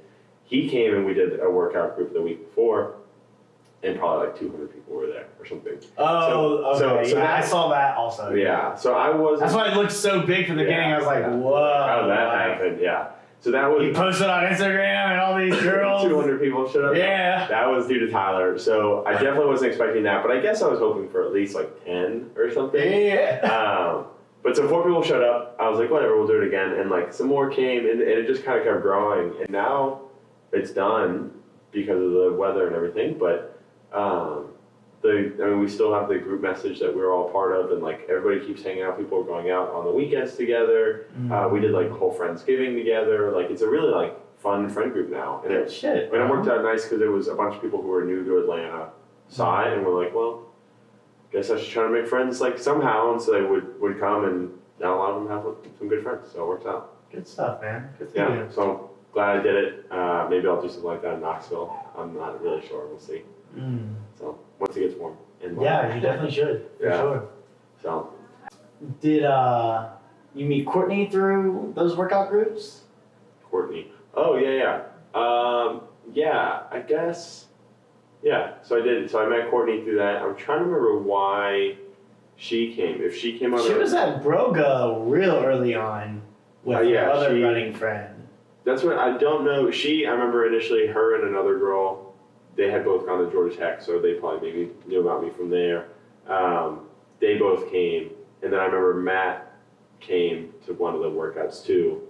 he came and we did a workout group the week before, and probably like 200 people were there or something. Oh, so- okay. so yeah, I saw that also. Yeah, so I was. That's why it looked so big from the beginning. I was like, yeah. whoa. How did that like, happen? Yeah. So that was. You posted on Instagram and all these girls. 200 people showed up. Yeah. That was due to Tyler. So I definitely wasn't expecting that, but I guess I was hoping for at least like 10 or something. Yeah. Um, but so four people showed up. I was like, whatever, we'll do it again. And like some more came, and, and it just kind of kept growing. And now it's done because of the weather and everything. But um, the I mean, we still have the group message that we're all part of, and like everybody keeps hanging out. People are going out on the weekends together. Uh, we did like whole friendsgiving together. Like it's a really like fun friend group now, and it shit. and it worked out nice because it was a bunch of people who were new to Atlanta saw it and we're like, well, guess I should try to make friends like somehow, and so they would would come, and now a lot of them have some good friends, so it works out. Good stuff, man. Good Yeah, you. so glad I did it. Uh, maybe I'll do something like that in Knoxville. I'm not really sure. We'll see. Mm. So once it gets warm. And Yeah, you definitely should. For Yeah. sure. So Did uh you meet Courtney through those workout groups? Courtney. Oh yeah, yeah. Um, yeah, I guess. Yeah, so I did. So I met Courtney through that. I'm trying to remember why she came. If she came on, She was at Broga real early on with Uh, yeah, her other she- running friend. That's what I don't know. She, I remember initially her and another girl, they had both gone to Georgia Tech, so they probably maybe knew about me from there. Um, they both came, and then I remember Matt came to one of the workouts too,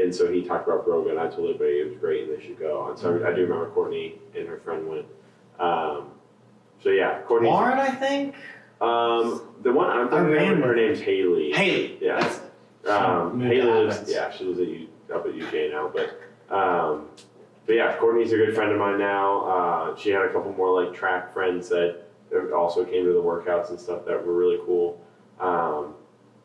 and so he talked about Broga. I told everybody it was great and they should go. And so I do remember Courtney and her friend went. Um, so yeah, Courtney. Lauren, I think. Um, the one I'm thinking of, her name's Haley. Haley. Yeah. Um, Haley lives, yeah, she lives at U, up at UJ now, but, um, but yeah, Courtney's a good friend of mine now. Uh, she had a couple more like track friends that also came to the workouts and stuff that were really cool. Um,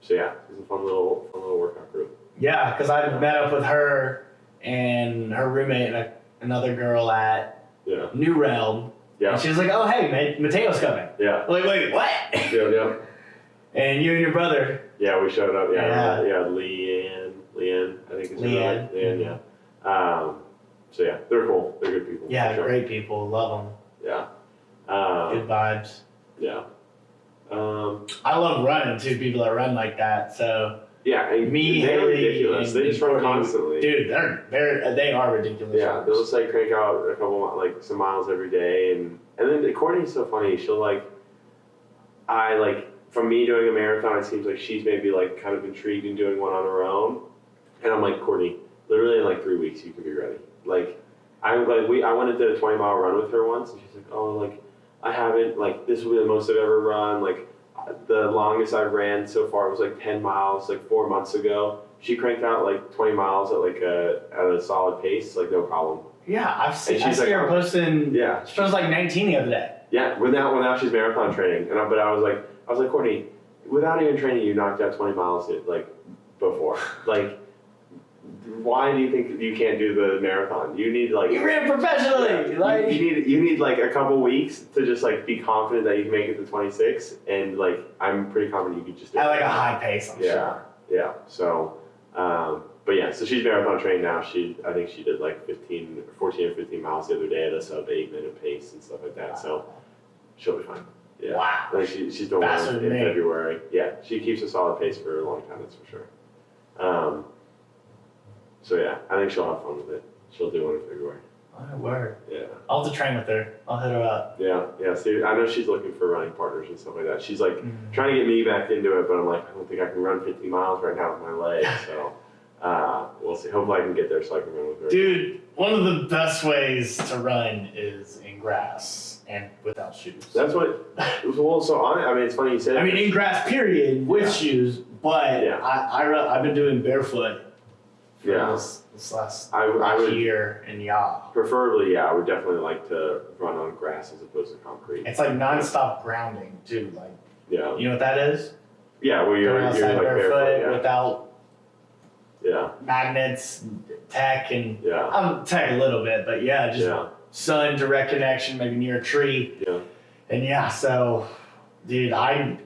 so yeah, it was a fun little, fun little workout group. Yeah, because I met up with her and her roommate and a, another girl at Yeah, New Realm. yeah, And she was like, "Oh, hey, Mateo's coming." yeah, I'm like, wait, what? yeah, yeah. and you and your brother. Yeah, we showed up. Yeah, Yeah. yeah, Leanne, Leanne, I think is her Leanne. name. Leanne, yeah. Um, so yeah, they're cool. They're good people. Yeah, sure. great people. Love Yeah. them. Um, Good vibes. yeah. Um, I love running too. People that run like that. So yeah, and me, they're Haley, ridiculous. They just run constantly. dude, they're they're they are ridiculous. Yeah, they'll just like crank out a couple like some miles every day, and and then Courtney's so funny. She'll like, I like from me doing a marathon, it seems like she's maybe like kind of intrigued in doing one on her own, and I'm like Courtney, literally in like three weeks you can be ready. Like, I'm like we I went and did a 20 mile run with her once, and she's like, oh like I haven't like this will be the most I've ever run like. The longest I've ran so far was like 10 miles, like four months ago. She cranked out like 20 miles at like a at a solid pace, like no problem. yeah, I've seen. I she's see like, her posting. Yeah, She was like 19 the other day. yeah. Well now she's marathon training, and I, but I was like, I was like, Courtney, without even training, you knocked out 20 miles like before. Like, why do you think you can't do the marathon? You need like You ran professionally. you, like you need you need like a couple weeks to just like be confident that you can make it to 26, and like I'm pretty confident you could just do at it. like a high pace. I'm Yeah. sure. Yeah. So, um, but yeah, so she's marathon trained now. She, I think she did like 15, 14 or 15 miles the other day at a sub eight minute pace and stuff like that. So she'll be fine. Yeah. Wow. Think she, she's doing Faster well in. February. Yeah. She keeps a solid pace for a long time. That's for sure. Um, so yeah, I think she'll have fun with it. She'll do one in February. Oh, word. Yeah. I'll have to train with her. I'll hit her up. Yeah. Yeah. See, I know she's looking for running partners and stuff like that. She's like, Mm. trying to get me back into it, but I'm like, I don't think I can run 50 miles right now with my legs. So uh, we'll see. Hopefully, I can get there so I can run with her. Dude, one of the best ways to run is in grass and without shoes. That's what. Well, so on. I mean, it's funny you said. I mean, in grass, period, with Yeah. shoes. But Yeah. I, I ru- I've been doing barefoot for Yeah. this, this last I, I would year, and yeah, preferably, yeah, I would definitely like to run on grass as opposed to concrete. it's like nonstop grounding too. Like, Yeah, you know what that is? yeah. Well, you're, Going you're like barefoot barefoot. without Yeah, magnets, tech, and yeah, yeah, I'm tech a little bit, but yeah, just yeah, sun direct connection, maybe near a tree. yeah. And yeah, so dude, I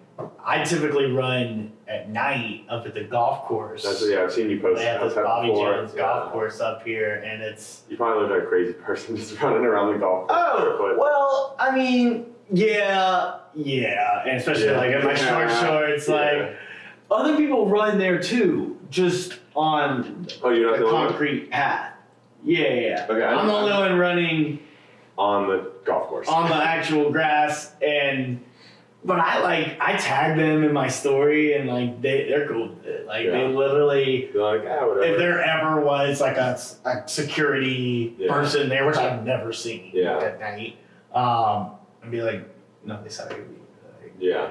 I typically run at night up at the golf course. That's yeah. I've seen you post They have this Bobby before. Jones Yeah. golf course up here, and it's You probably look like a crazy person just running around the golf course oh well, I mean, yeah, yeah, and especially Yeah. like in my short shorts, like other people run there too, just on Oh, you're not a the concrete path. Yeah, yeah. yeah. Okay, I'm the only one running on the golf course. on the actual grass and but I like I tag them in my story and like they they're cool with it. Like they literally You're like, ah, whatever. if there ever was like a, a security Yeah. person there, which I've never seen Yeah. at night, um, and be like, no, they said I could be, like, yeah.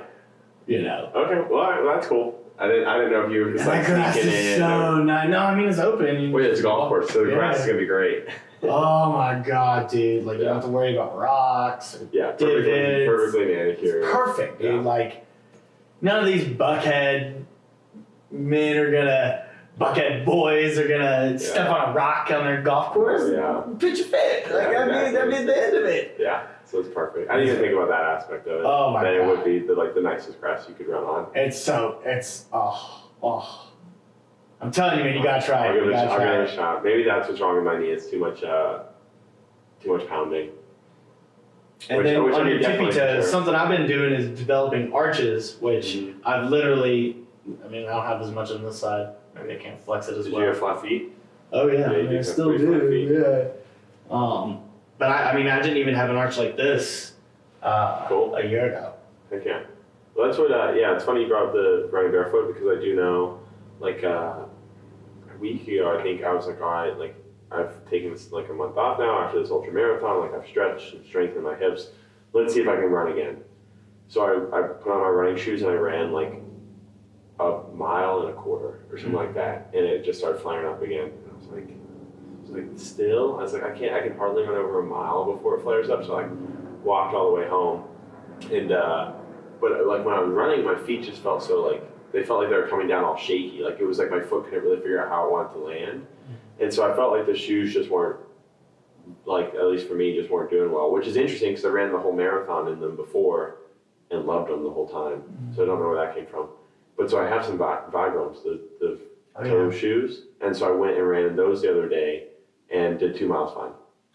you know. Okay. Well, right, well, that's cool. I didn't. I didn't know if you were just like grass sneaking is in. or- so nice. No, I mean it's open. Well, yeah, it's a golf course, so the grass is gonna be great. Oh my god, dude! Like you don't have to worry about rocks. or Yeah, perfectly, Divots. perfectly manicured. perfect, dude. Yeah. Like none of these buckhead men are gonna, buckhead boys are gonna step on a rock on their golf course. Yeah, Pitch a fit. Like Yeah, that'd exactly. be the end of it. yeah. So it's perfect. I didn't even think about that aspect of it. Oh my that it would be the like the nicest grass you could run on. It's so it's oh oh. I'm telling you, man, you gotta try I'll it. give You it, a, gotta I'll try give it. it a shot. Maybe that's what's wrong with my knee. It's too much, uh, too much pounding. And Which- then which I on your tippy definitely toes, something I've been doing is developing arches, which Mhm. I've literally. I mean, I don't have as much on this side. Maybe I can't flex it as Did well. you have flat feet? Oh yeah, Yeah, I, you mean, do I have still pretty do. Yeah. Um, but I, I mean, I didn't even have an arch like this uh, Cool. a year ago. Heck yeah. Well, that's what. Uh, yeah, it's funny you brought up the running barefoot because I do know, like uh, week ago, I think I was like, all right, like I've taken this like a month off now after this ultra marathon. Like I've stretched and strengthened my hips. Let's see if I can run again. So I, I put on my running shoes and I ran like a mile and a quarter or something like that, and it just started flaring up again. And I was like, I was like, still? I was like, I can't, I can hardly run over a mile before it flares up. So I walked all the way home, and uh, but like when I was running, my feet just felt so like they felt like they were coming down all shaky. Like it was like my foot couldn't really figure out how I wanted to land, and so I felt like the shoes just weren't like at least for me just weren't doing well. Which is interesting because I ran the whole marathon in them before and loved them the whole time. So I don't know where that came from. But so I have some Vi- Vibrams, the the Oh, toe yeah. shoes, and so I went and ran those the other day and did two miles fine.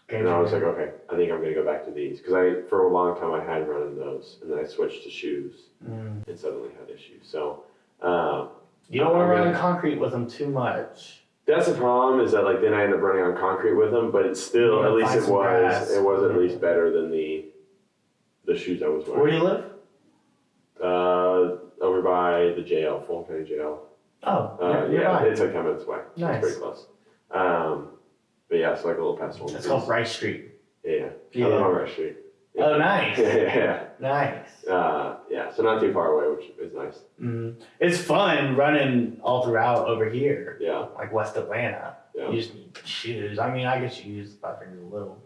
Game And I was like, okay, I think I'm gonna go back to these because I for a long time I had run in those, and then I switched to shoes Mm. and suddenly had issues. So um, You don't want to run gonna- concrete with them too much. that's the problem is that like then I end up running on concrete with them, but it's still Yeah, at least it was grass. it was at least better than the the shoes I was wearing. Where do you live? Uh, over by the jail, Fulton County Jail. Oh, Uh, yeah, it's like ten minutes away. Nice. It's pretty close. Um, but yeah, it's like a little past one. It's called Rice Street. Yeah, Yeah. I live on Rush Street. Oh, nice. yeah, Nice. uh, yeah. So not too far away, which is nice. Mm. It's fun running all throughout over here, Yeah, like West Atlanta. yeah, You just need shoes. I mean, I guess shoes if I figure a little.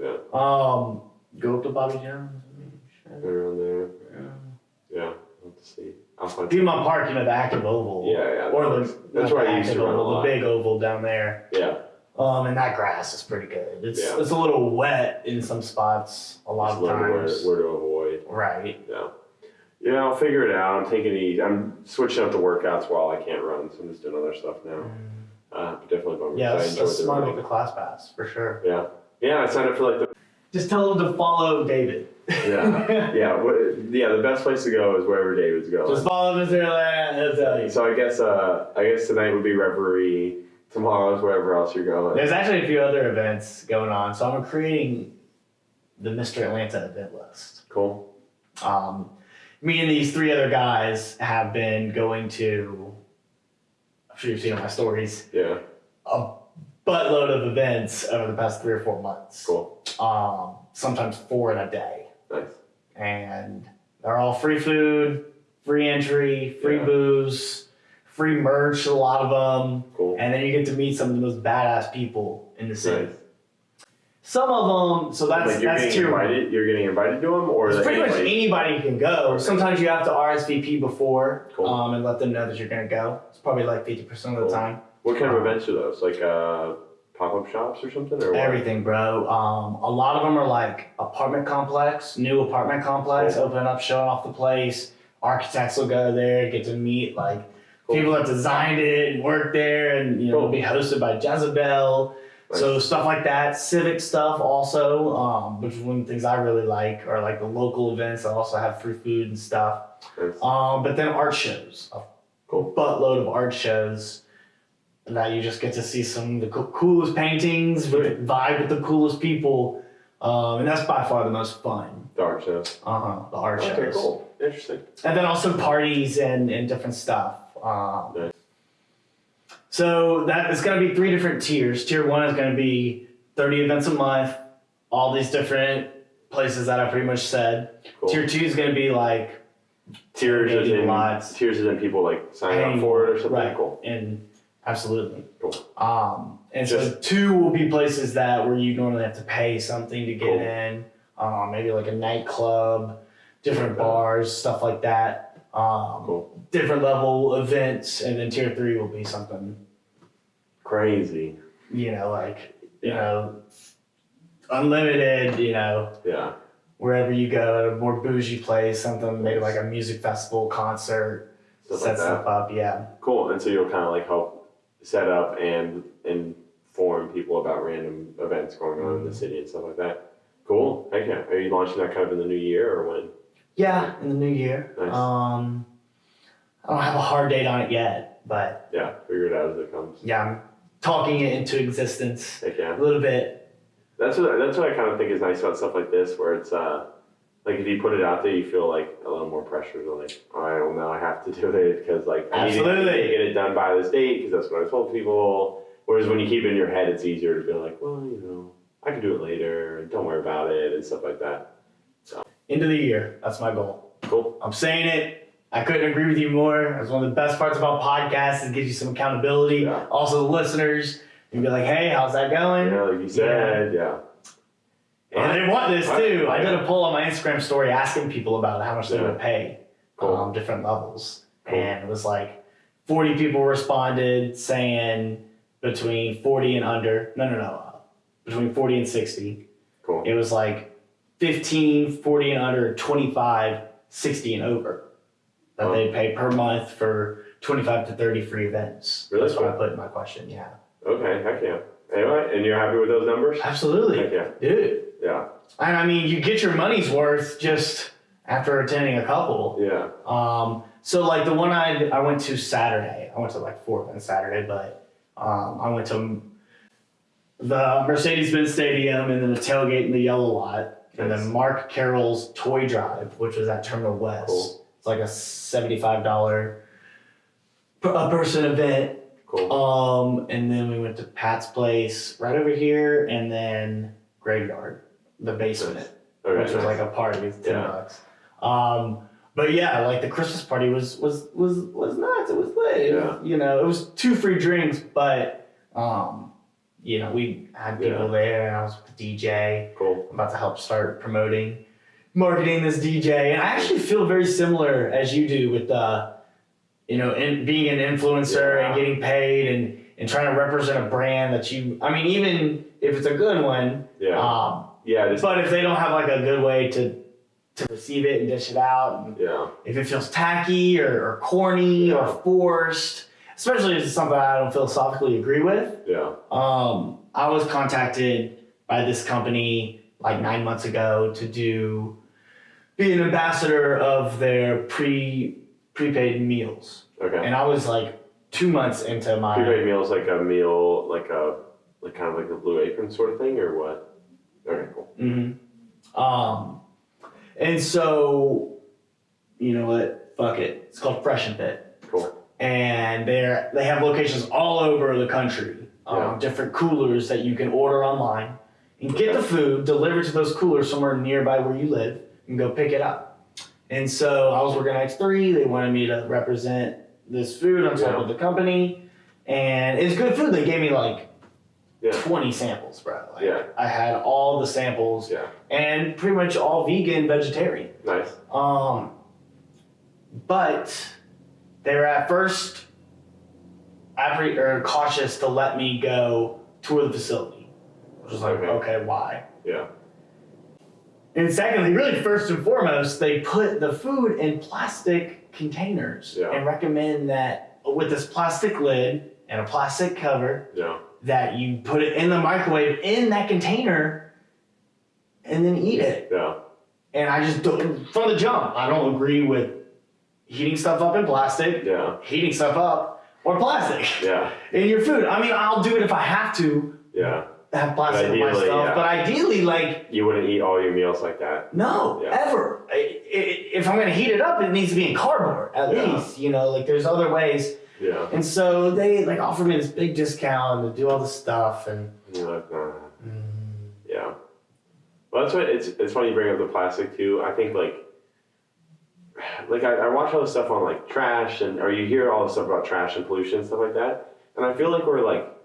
yeah. Um, go up to Bobby Jones. Around there. Yeah, Yeah. I'll have to see. I'll find. Piedmont Park, you know, the active oval. Yeah, yeah. Or that's, the that's not where I used to run a lot. the big oval down there. Yeah, Um, and that grass is pretty good. It's Yeah. it's a little wet in some spots a lot just of learn where, times. where to avoid. Right. Yeah. Yeah, I'll figure it out. I'm taking it easy. I'm switching up the workouts while I can't run, so I'm just doing other stuff now. Uh, but definitely bummer. Yeah, that's, enjoyed that's the smart with the ClassPass for sure. Yeah, yeah. I signed up for like the Just tell them to follow David. Yeah. yeah. Yeah, the best place to go is wherever David's going. Just follow Mr. He'll. So I guess uh, I guess tonight would be Reverie. Tomorrow's wherever else you're going. There's actually a few other events going on, so I'm creating the Mr. Atlanta event list. Cool. Um, me and these three other guys have been going to, I'm sure you've seen on my stories, Yeah. a buttload of events over the past three or four months. Cool. Um, sometimes four in a day. Nice. And they're all free food, free entry, free Yeah. booze, free merch, a lot of them. Cool. And then you get to meet some of the most badass people in the city. Nice. Some of them, so that's like you're that's getting invited. You're getting invited to them, or pretty much anybody- anybody can go. Sometimes you have to RSVP before Cool. um, and let them know that you're going to go. It's probably like 50% of the Cool. time. What kind of events are those? Like uh, pop up shops or something, or what? Everything, bro. Um, a lot of them are like apartment complex, new apartment complex, Cool. opening up, showing off the place. Architects will go there, get to meet like. People that designed it and work there, and you know, Cool. be hosted by Jezebel. So stuff like that, civic stuff also, um, which is one of the things I really like, are like the local events that also have free food and stuff. Nice. Um, but then art shows, a Cool. buttload of art shows that you just get to see some of the co- coolest paintings, with vibe with the coolest people, um, and that's by far the most fun. The art shows. Uh huh. The art Okay, shows, cool. Interesting. and then also parties and and different stuff. Um, Nice. so that is going to be three different tiers. Tier one is going to be thirty events a month, all these different places that I pretty much said. Cool. Tier two is going to be like tiers as Tailgating in lots. tiers as in people like sign Paying up for it or something. Right. Cool. And absolutely. Cool. Um, and so Just- two will be places that where you normally have to pay something to get Cool. in. Um, maybe like a nightclub, different Okay. bars, stuff like that. Um, Cool. different level events, and then tier three will be something Crazy. you know like you know unlimited. You know Yeah. wherever you go, a more bougie place, something maybe like a music festival, concert, Stuff set like stuff up. Yeah. Cool. And so you'll kind of like help set up and inform people about random events going on in the city and stuff like that. Cool. Heck yeah. Are you launching that kind of in the new year or when? Yeah, in the new year. Nice. Um, I don't have a hard date on it yet, but Yeah, figure it out as it comes. yeah, I'm talking it into existence a little bit. That's what that's what I kind of think is nice about stuff like this, where it's uh, like if you put it out there, you feel like a little more pressure to like, all right, well now I have to do it because like Absolutely. I need to get it done by this date because that's what I told people. Whereas when you keep it in your head, it's easier to be like, well, you know, I can do it later, don't worry about it, and stuff like that. End of the year. That's my goal. Cool. I'm saying it. I couldn't agree with you more. That's one of the best parts about podcasts it gives you some accountability. Yeah. Also, the listeners, you'd be like, hey, how's that going? Yeah, like you said, yeah. And they want this too. I did a poll on my Instagram story asking people about how much they Yeah. would pay, Cool. um, different levels, Cool. and it was like forty people responded saying between forty and under. No, no, no, uh, between forty and sixty. Cool. It was like 15, 40 and under, 25, 60 and over that they pay per month for 25 to 30 free events. Really? That's what I put in my question. Yeah. Okay, heck yeah. Anyway, and you're happy with those numbers? Absolutely. Heck yeah. Dude. Yeah. And I mean, you get your money's worth just after attending a couple. Yeah. Um, so like the one I I went to Saturday, I went to like four on Saturday, but um, I went to the Mercedes-Benz Stadium and then the tailgate in the yellow lot, and then Mark Carroll's Toy Drive, which was at Terminal West. Cool. It's like a seventy-five dollar a person event. Cool. Um, and then we went to Pat's place right over here, and then Graveyard, the basement Nice. Which was like a party, it's ten Yeah. bucks. Um, but yeah, like the Christmas party was was was was nuts. It was lit. Yeah. you know, it was two free drinks, but um, you know, we had people Yeah. there, and I was the DJ. cool. I'm about to help start promoting, marketing this DJ, and I actually feel very similar as you do with the, you know, in, being an influencer Yeah. and getting paid and and trying to represent a brand that you. I mean, even if it's a good one, Yeah. um, yeah. Just, but if they don't have like a good way to to receive it and dish it out, and yeah. if it feels tacky or, or corny or forced, especially if it's something I don't philosophically agree with, Yeah. um, I was contacted by this company like nine months ago to do be an ambassador of their pre prepaid meals, Okay. and I was like two months into my Prepaid meals like a meal, like a, like kind of like a blue apron sort of thing, or what? Okay, cool. hmm Um, and so, you know what? Fuck it. It's called Fresh and Fit. And they're they have locations all over the country. Um, Yeah. Different coolers that you can order online and get the food delivered to those coolers somewhere nearby where you live and go pick it up. And so I was working at X3. They wanted me to represent this food on top Yeah. of the company, and it's good food. They gave me like Yeah. 20 samples, bro. Like, Yeah. I had all the samples Yeah. and pretty much all vegan, vegetarian. Nice. Um, but they were at first appre- or cautious to let me go tour the facility, which was like, Okay. okay, why? Yeah. And secondly, really first and foremost, they put the food in plastic containers Yeah. and recommend that uh, with this plastic lid and a plastic cover, Yeah. that you put it in the microwave in that container and then eat it. Yeah. And I just don't, from the jump, I don't agree with heating stuff up in plastic, Yeah. heating stuff up, or plastic Yeah. in your food. I mean, I'll do it if I have to Yeah. have plastic in my stuff, yeah. but ideally, like, You wouldn't eat all your meals like that. no, Yeah. ever. I, if I'm gonna heat it up, it needs to be in cardboard at Yeah. least. You know, like there's other ways. Yeah. And so they like offered me this big discount to do all this stuff, and And you're like, nah. Mm-hmm. Yeah. Well, that's what it's. It's funny you bring up the plastic too. I think like, like I, I watch all this stuff on like trash and or you hear all this stuff about trash and pollution and stuff like that, and I feel like we're like,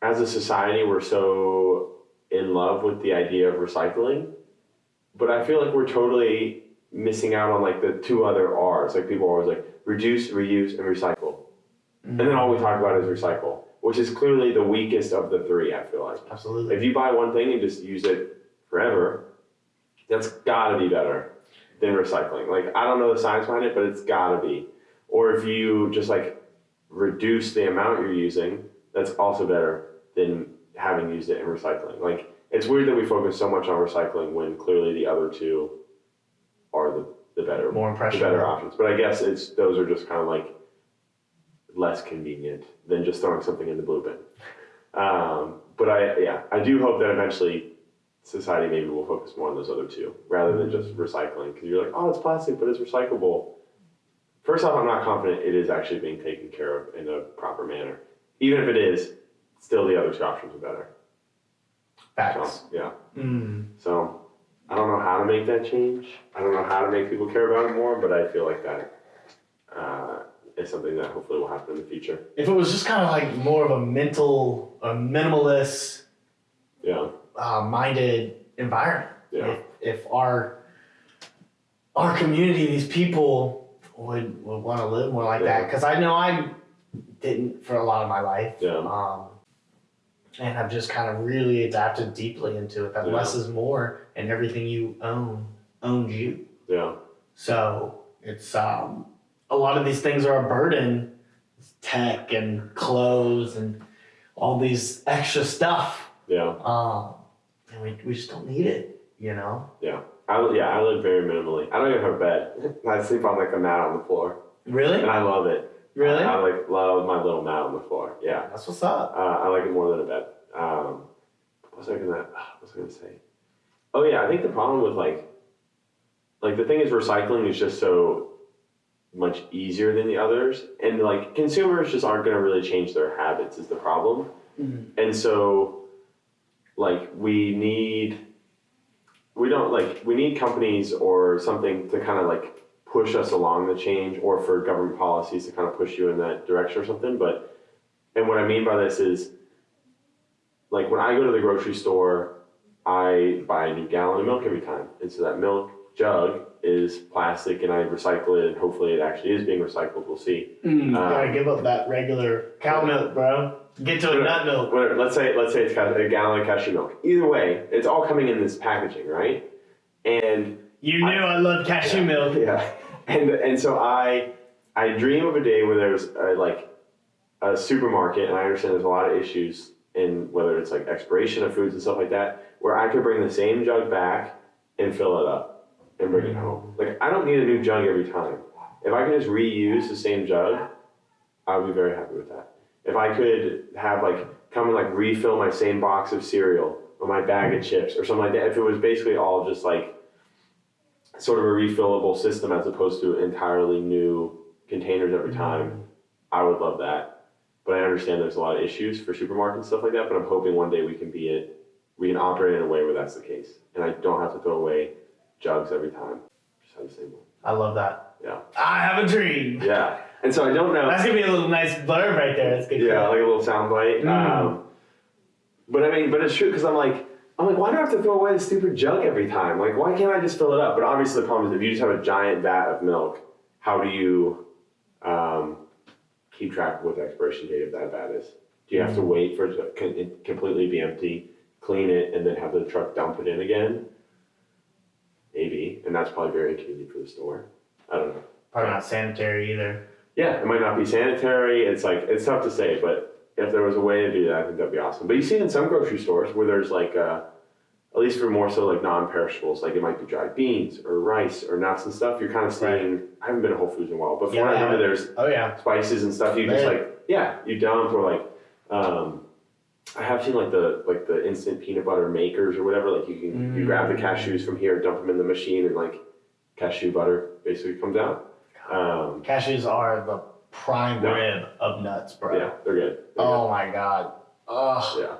as a society, we're so in love with the idea of recycling, but I feel like we're totally missing out on like the two other R's. Like people are always like reduce, reuse, and recycle, and then all we talk about is recycle, which is clearly the weakest of the three. I feel like. absolutely. If you buy one thing and just use it forever, that's gotta be better than recycling. Like I don't know the science behind it, but it's gotta be. Or if you just like reduce the amount you're using, that's also better than having used it in recycling. Like it's weird that we focus so much on recycling when clearly the other two are the, the better More impressionable. better options. But I guess it's those are just kind of like less convenient than just throwing something in the blue bin. Um, but I yeah, I do hope that eventually society maybe will focus more on those other two rather than just recycling because you're like, oh, it's plastic, but it's recyclable. First off, I'm not confident it is actually being taken care of in a proper manner. Even if it is, still the other two options are better. Facts. So, yeah. Mm. So I don't know how to make that change. I don't know how to make people care about it more, but I feel like that uh, is something that hopefully will happen in the future. If it was just kind of like more of a mental, a minimalist Yeah, uh, minded environment. yeah, If, if our our community, these people would, would want to live more like that, because I know I didn't for a lot of my life. yeah, Um, and I've just kind of really adapted deeply into it that Yeah. less is more, and everything you own owns you. yeah, So it's um, a lot of these things are a burden, tech and clothes and all these extra stuff. yeah. Um, and we, we just don't need it, you know? Yeah. I, yeah, I live very minimally. I don't even have a bed. I sleep on like a mat on the floor, Really? and I love it. Really? I, like love my little mat on the floor. Yeah, That's what's up. uh, I like it more than a bed. Um, what was I gonna? What was I gonna say? Oh yeah, I think the problem with like, like the thing is recycling is just so much easier than the others, and like consumers just aren't gonna really change their habits is the problem, Mhm. and so, like we need, we don't like we need companies or something to kind of like push us along the change, or for government policies to kind of push you in that direction or something, but. And what I mean by this is, like when I go to the grocery store, I buy a new gallon of milk every time. And so that milk jug is plastic and I recycle it and hopefully it actually is being recycled. We'll see. Mm, gotta Um, give up that regular cow milk, bro. Get to a nut milk. Whatever. Let's say let's say it's a gallon of cashew milk. Either way, it's all coming in this packaging, right? And You knew I, loved cashew Yeah. milk. yeah, and and so I I dream of a day where there's a, like a supermarket, and I understand there's a lot of issues in whether it's like expiration of foods and stuff like that, where I could bring the same jug back and fill it up and bring it home. Like I don't need a new jug every time. If I can just reuse the same jug, I would be very happy with that. If I could have like come and like refill my same box of cereal or my bag of chips or something like that, if it was basically all just like sort of a refillable system as opposed to entirely new containers every time, mm-hmm. I would love that. But I understand there's a lot of issues for supermarkets and stuff like that. But I'm hoping one day we can be it, we can operate in a way where that's the case, and I don't have to throw away jugs every time. Just have the same one. I love that. Yeah. I have a dream. Yeah, and so I don't know. That's gonna be a little nice blurb right there. That's good. Yeah, like a little sound bite. Mm. Um, but I mean, but it's true because I'm like, I'm like, why do I have to throw away the stupid jug every time? Like, why can't I just fill it up? But obviously, the problem is if you just have a giant vat of milk, how do you um, keep track of what the expiration date of that vat is? Do you have to wait for it to completely be empty, clean it, and then have the truck dump it in again? Maybe, and that's probably very inconvenient for the store. I don't know. Probably not sanitary either. Yeah, it might not be sanitary. It's like it's tough to say, but if there was a way to do that, I think that'd be awesome. But you see it in some grocery stores where there's like, uh, at least for more so like non-perishables, like it might be dried beans or rice or nuts and stuff. You're kind of seeing. I haven't been to Whole Foods in a while, but from Yeah, what I remember, there's Oh yeah. spices and stuff. You just like, yeah, you dump or like, um, I have seen like the like the instant peanut butter makers or whatever. Like you can you grab the cashews from here, dump them in the machine, and like cashew butter basically comes out. Um, Cashews are the prime rib of nuts, bro. yeah, they're good. They're Oh my god. Ugh. Yeah.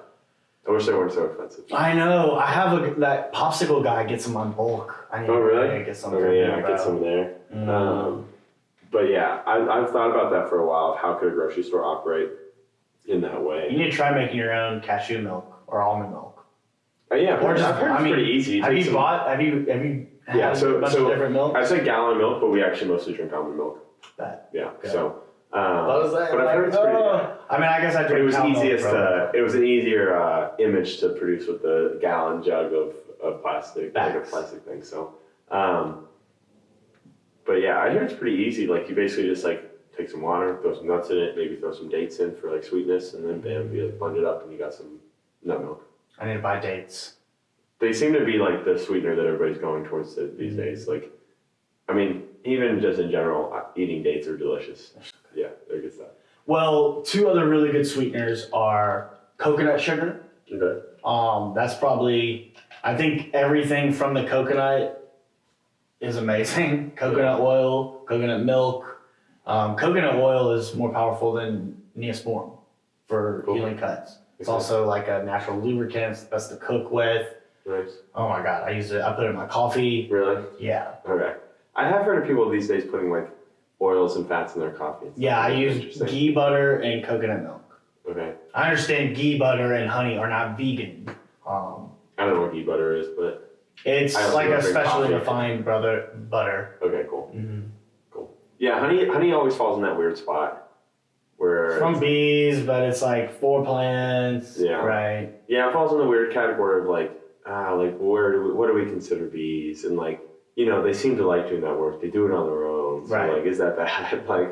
I wish they weren't so expensive. I know. I have a that popsicle guy gets them on bulk. I need Oh, really? to get some. Okay, yeah, him, get some there. Mm. Um, but yeah, I, I've thought about that for a while. Of how could a grocery store operate in that way? you need to try making your own cashew milk or almond milk. Uh, yeah, Or I've just- heard I it's mean, pretty easy. Have you some- bought? Have you? Have you? Had Yeah, so- a bunch so of different milk. I say gallon milk, but we actually mostly drink almond milk. That. Yeah, Okay. so. Um, I was like, but I've heard it's pretty. oh. I mean, I guess I drink it was easiest bro. It was an easier uh, image to produce with the gallon jug of, of plastic, like a plastic thing. So, um, but yeah, I hear it's pretty easy. Like you basically just like take some water, throw some nuts in it, maybe throw some dates in for like sweetness, and then bam, you like blend it up, and you got some nut milk. I need to buy dates. They seem to be like the sweetener that everybody's going towards th- these days. Like, I mean, even just in general, uh, eating dates are delicious. Yeah, they're good stuff. Well, two other really good sweeteners are coconut sugar. Okay. Um, that's probably I think everything from the coconut is amazing. Coconut oil, coconut milk. Um, coconut oil is more powerful than Neosporin for Cool. healing cuts. It's also like a natural lubricant. It's best to cook with. Nice. Oh my god, I use it. I put it in my coffee. Really? Yeah, Okay. I have heard of people these days putting like oils and fats in their coffee. stuff. yeah. I use ghee butter and coconut milk. Okay. I understand ghee butter and honey are not vegan. Um, I don't know what ghee butter is, but it's like a specially coffee. refined brother butter. okay, cool. hmm Yeah, honey. Honey always falls in that weird spot where From bees, but it's like four plants. Yeah. Right. yeah, it falls in the weird category of like ah, like where do we, what do we consider bees and like you know they seem to like doing that work. They do it on their own. So Right. like, is that bad? like,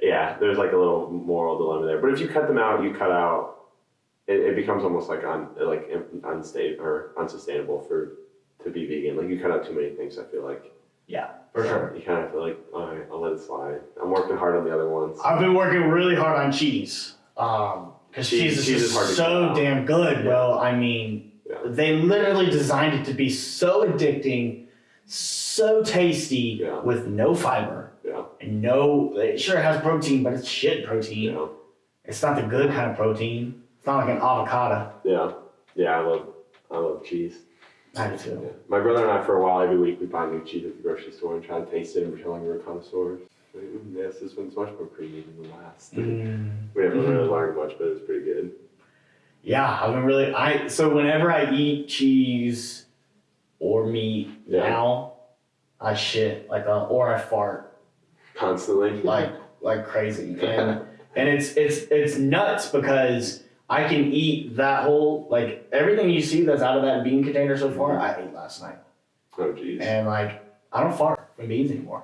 yeah, there's like a little moral dilemma there. But if you cut them out, you cut out. It, it becomes almost like un, like unstable or unsustainable for to be vegan. Like you cut out too many things. I feel like Yeah, for sure. you kind of feel like all right, I'll let it slide. I'm working hard on the other ones. I've been working really hard on cheese. Um, because Cheese- cheese, is cheese just is hard so damn good, bro. I mean, Yeah. they literally designed it to be so addicting, so tasty, Yeah. with no fiber Yeah, and no. It sure has protein, but it's shit protein. yeah, It's not the good kind of protein. It's not like an avocado. yeah, yeah. I love I love cheese. I do too. Yeah. My brother and I, for a while, every week we buy new cheese at the grocery store and try to taste it and pretend like we're connoisseurs. Like, "Mm, yes, this one's much more creamy than the last. Mm. We haven't Mhm. really learned much, but it's pretty good. Yeah, I've been really. I so whenever I eat cheese or meat Yeah. now, I shit like a or I fart Constantly. like like crazy, and and it's it's it's nuts because I can eat that whole like everything you see that's out of that bean container so far. I ate last night, oh, jeez. and like I don't fart from beans anymore.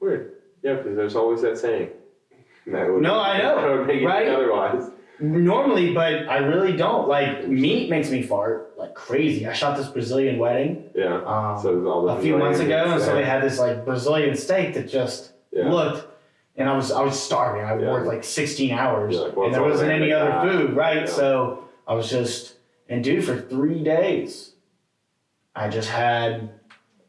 Weird. Yeah, because there's always that saying. That would, No, I know, That would make right? otherwise. Normally, but I really don't. Like meat makes me fart like crazy. I shot this Brazilian wedding. Yeah. Um, So a few months ago, and so they had this like Brazilian steak that just Yeah. looked, and I was I was starving. I Yeah. worked like 16 hours, You're like, well, and there wasn't any other food, right? Yeah. So I was just, and dude, for three days, I just had,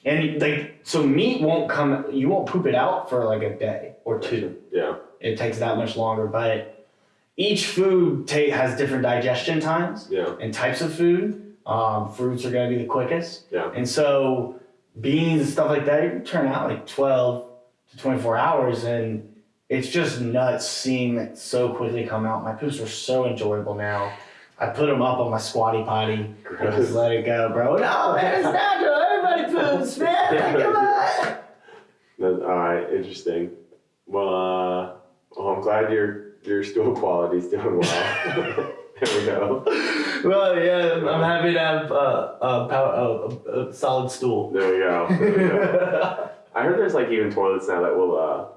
and like so meat won't come. You won't poop it out for like a day or two. Yeah. It takes that much longer, but each food ta- has different digestion times Yeah. and types of food. Um, fruits are going to be the quickest. Yeah. And so beans and stuff like that, you can turn out like 12 to 24 hours. And it's just nuts seeing it so quickly come out. My poops are so enjoyable now. I put them up on my squatty potty. I just let it go, bro. No, man, it's natural. Everybody poops, man. Come on. That's, all right. Interesting. Well, uh, well, I'm glad your your stool quality's doing well. there we go. Well, yeah, I'm happy to have uh, a, power, a, a, a solid stool. There we go. There we go. I heard there's like even toilets now that will. Uh,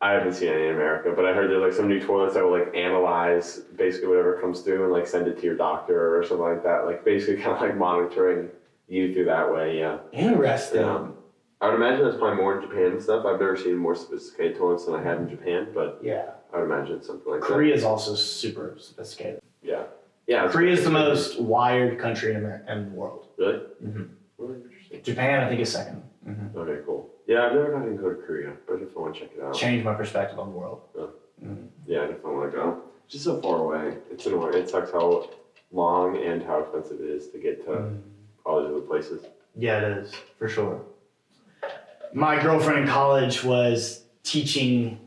I haven't seen any in America, but I heard there's like some new toilets that will like analyze basically whatever comes through and like send it to your doctor or something like that. Like basically kind of like monitoring you through that way. Yeah. Interesting. Yeah. I would imagine that's probably more in Japan and stuff. I've never seen more sophisticated toilets than I have in Japan, but Yeah. I would imagine something like that. Korea is also super sophisticated. Yeah. Yeah. Korea is the most wired country in, America, in the world. Really? Mhm. Really interesting. Japan, I think, is 2nd Okay, cool. Yeah, I've never gotten to go to Korea, but I definitely want to check it out. Changed my perspective on the world. Yeah, mm-hmm. I definitely want to go. It's just so far away. It's annoying. It sucks how long and how expensive it is to get to mm-hmm. all these other places. Yeah, it is for sure. My girlfriend in college was teaching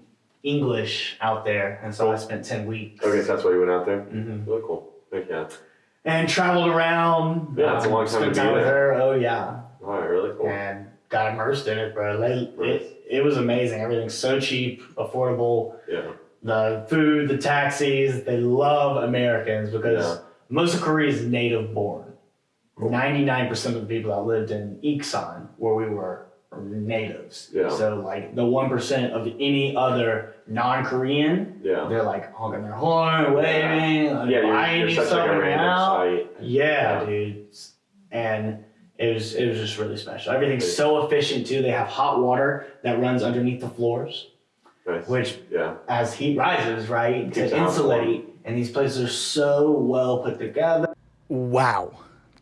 English out there, and so I spent ten weeks. Okay, so that's why you went out there? hmm Really cool. Heck yeah. And traveled around. Yeah, it's a um, long time to be there. her. Oh yeah, All right, really cool. and got immersed in it, bro. Nice. it, it was amazing. Everything's so cheap, affordable. Yeah. The food, the taxis. They love Americans because Yeah. most of Korea is native born. Ninety-nine percent of the people that lived in Iksan, where we were, natives. Yeah. So like the one percent of any other non-Korean, Yeah. they're like honking their horn, waving, like, Yeah, you're, you're you such like a random out. site. Yeah, Yeah. dude. And it was it was just really special. Everything's so efficient too. They have hot water that runs underneath the floors, Nice. which Yeah. as heat rises, right, Keeps to insulate. And these places are so well put together. Wow.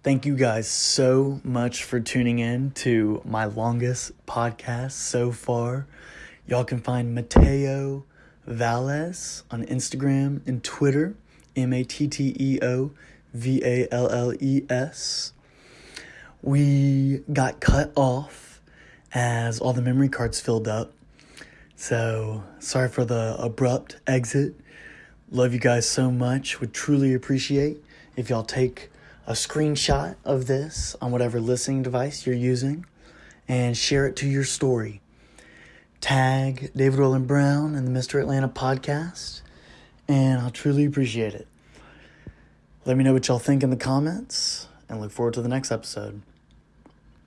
Thank you guys so much for tuning in to my longest podcast so far. Y'all can find Matteo Valles on Instagram and Twitter, M A T T E O V A L L E S. we got cut off as all the memory cards filled up. So, sorry for the abrupt exit. Love you guys so much. Would truly appreciate if y'all take a screenshot of this on whatever listening device you're using and share it to your story. Tag David Roland Brown and the Mr. Atlanta podcast, and I'll truly appreciate it. Let me know what y'all think in the comments and look forward to the next episode.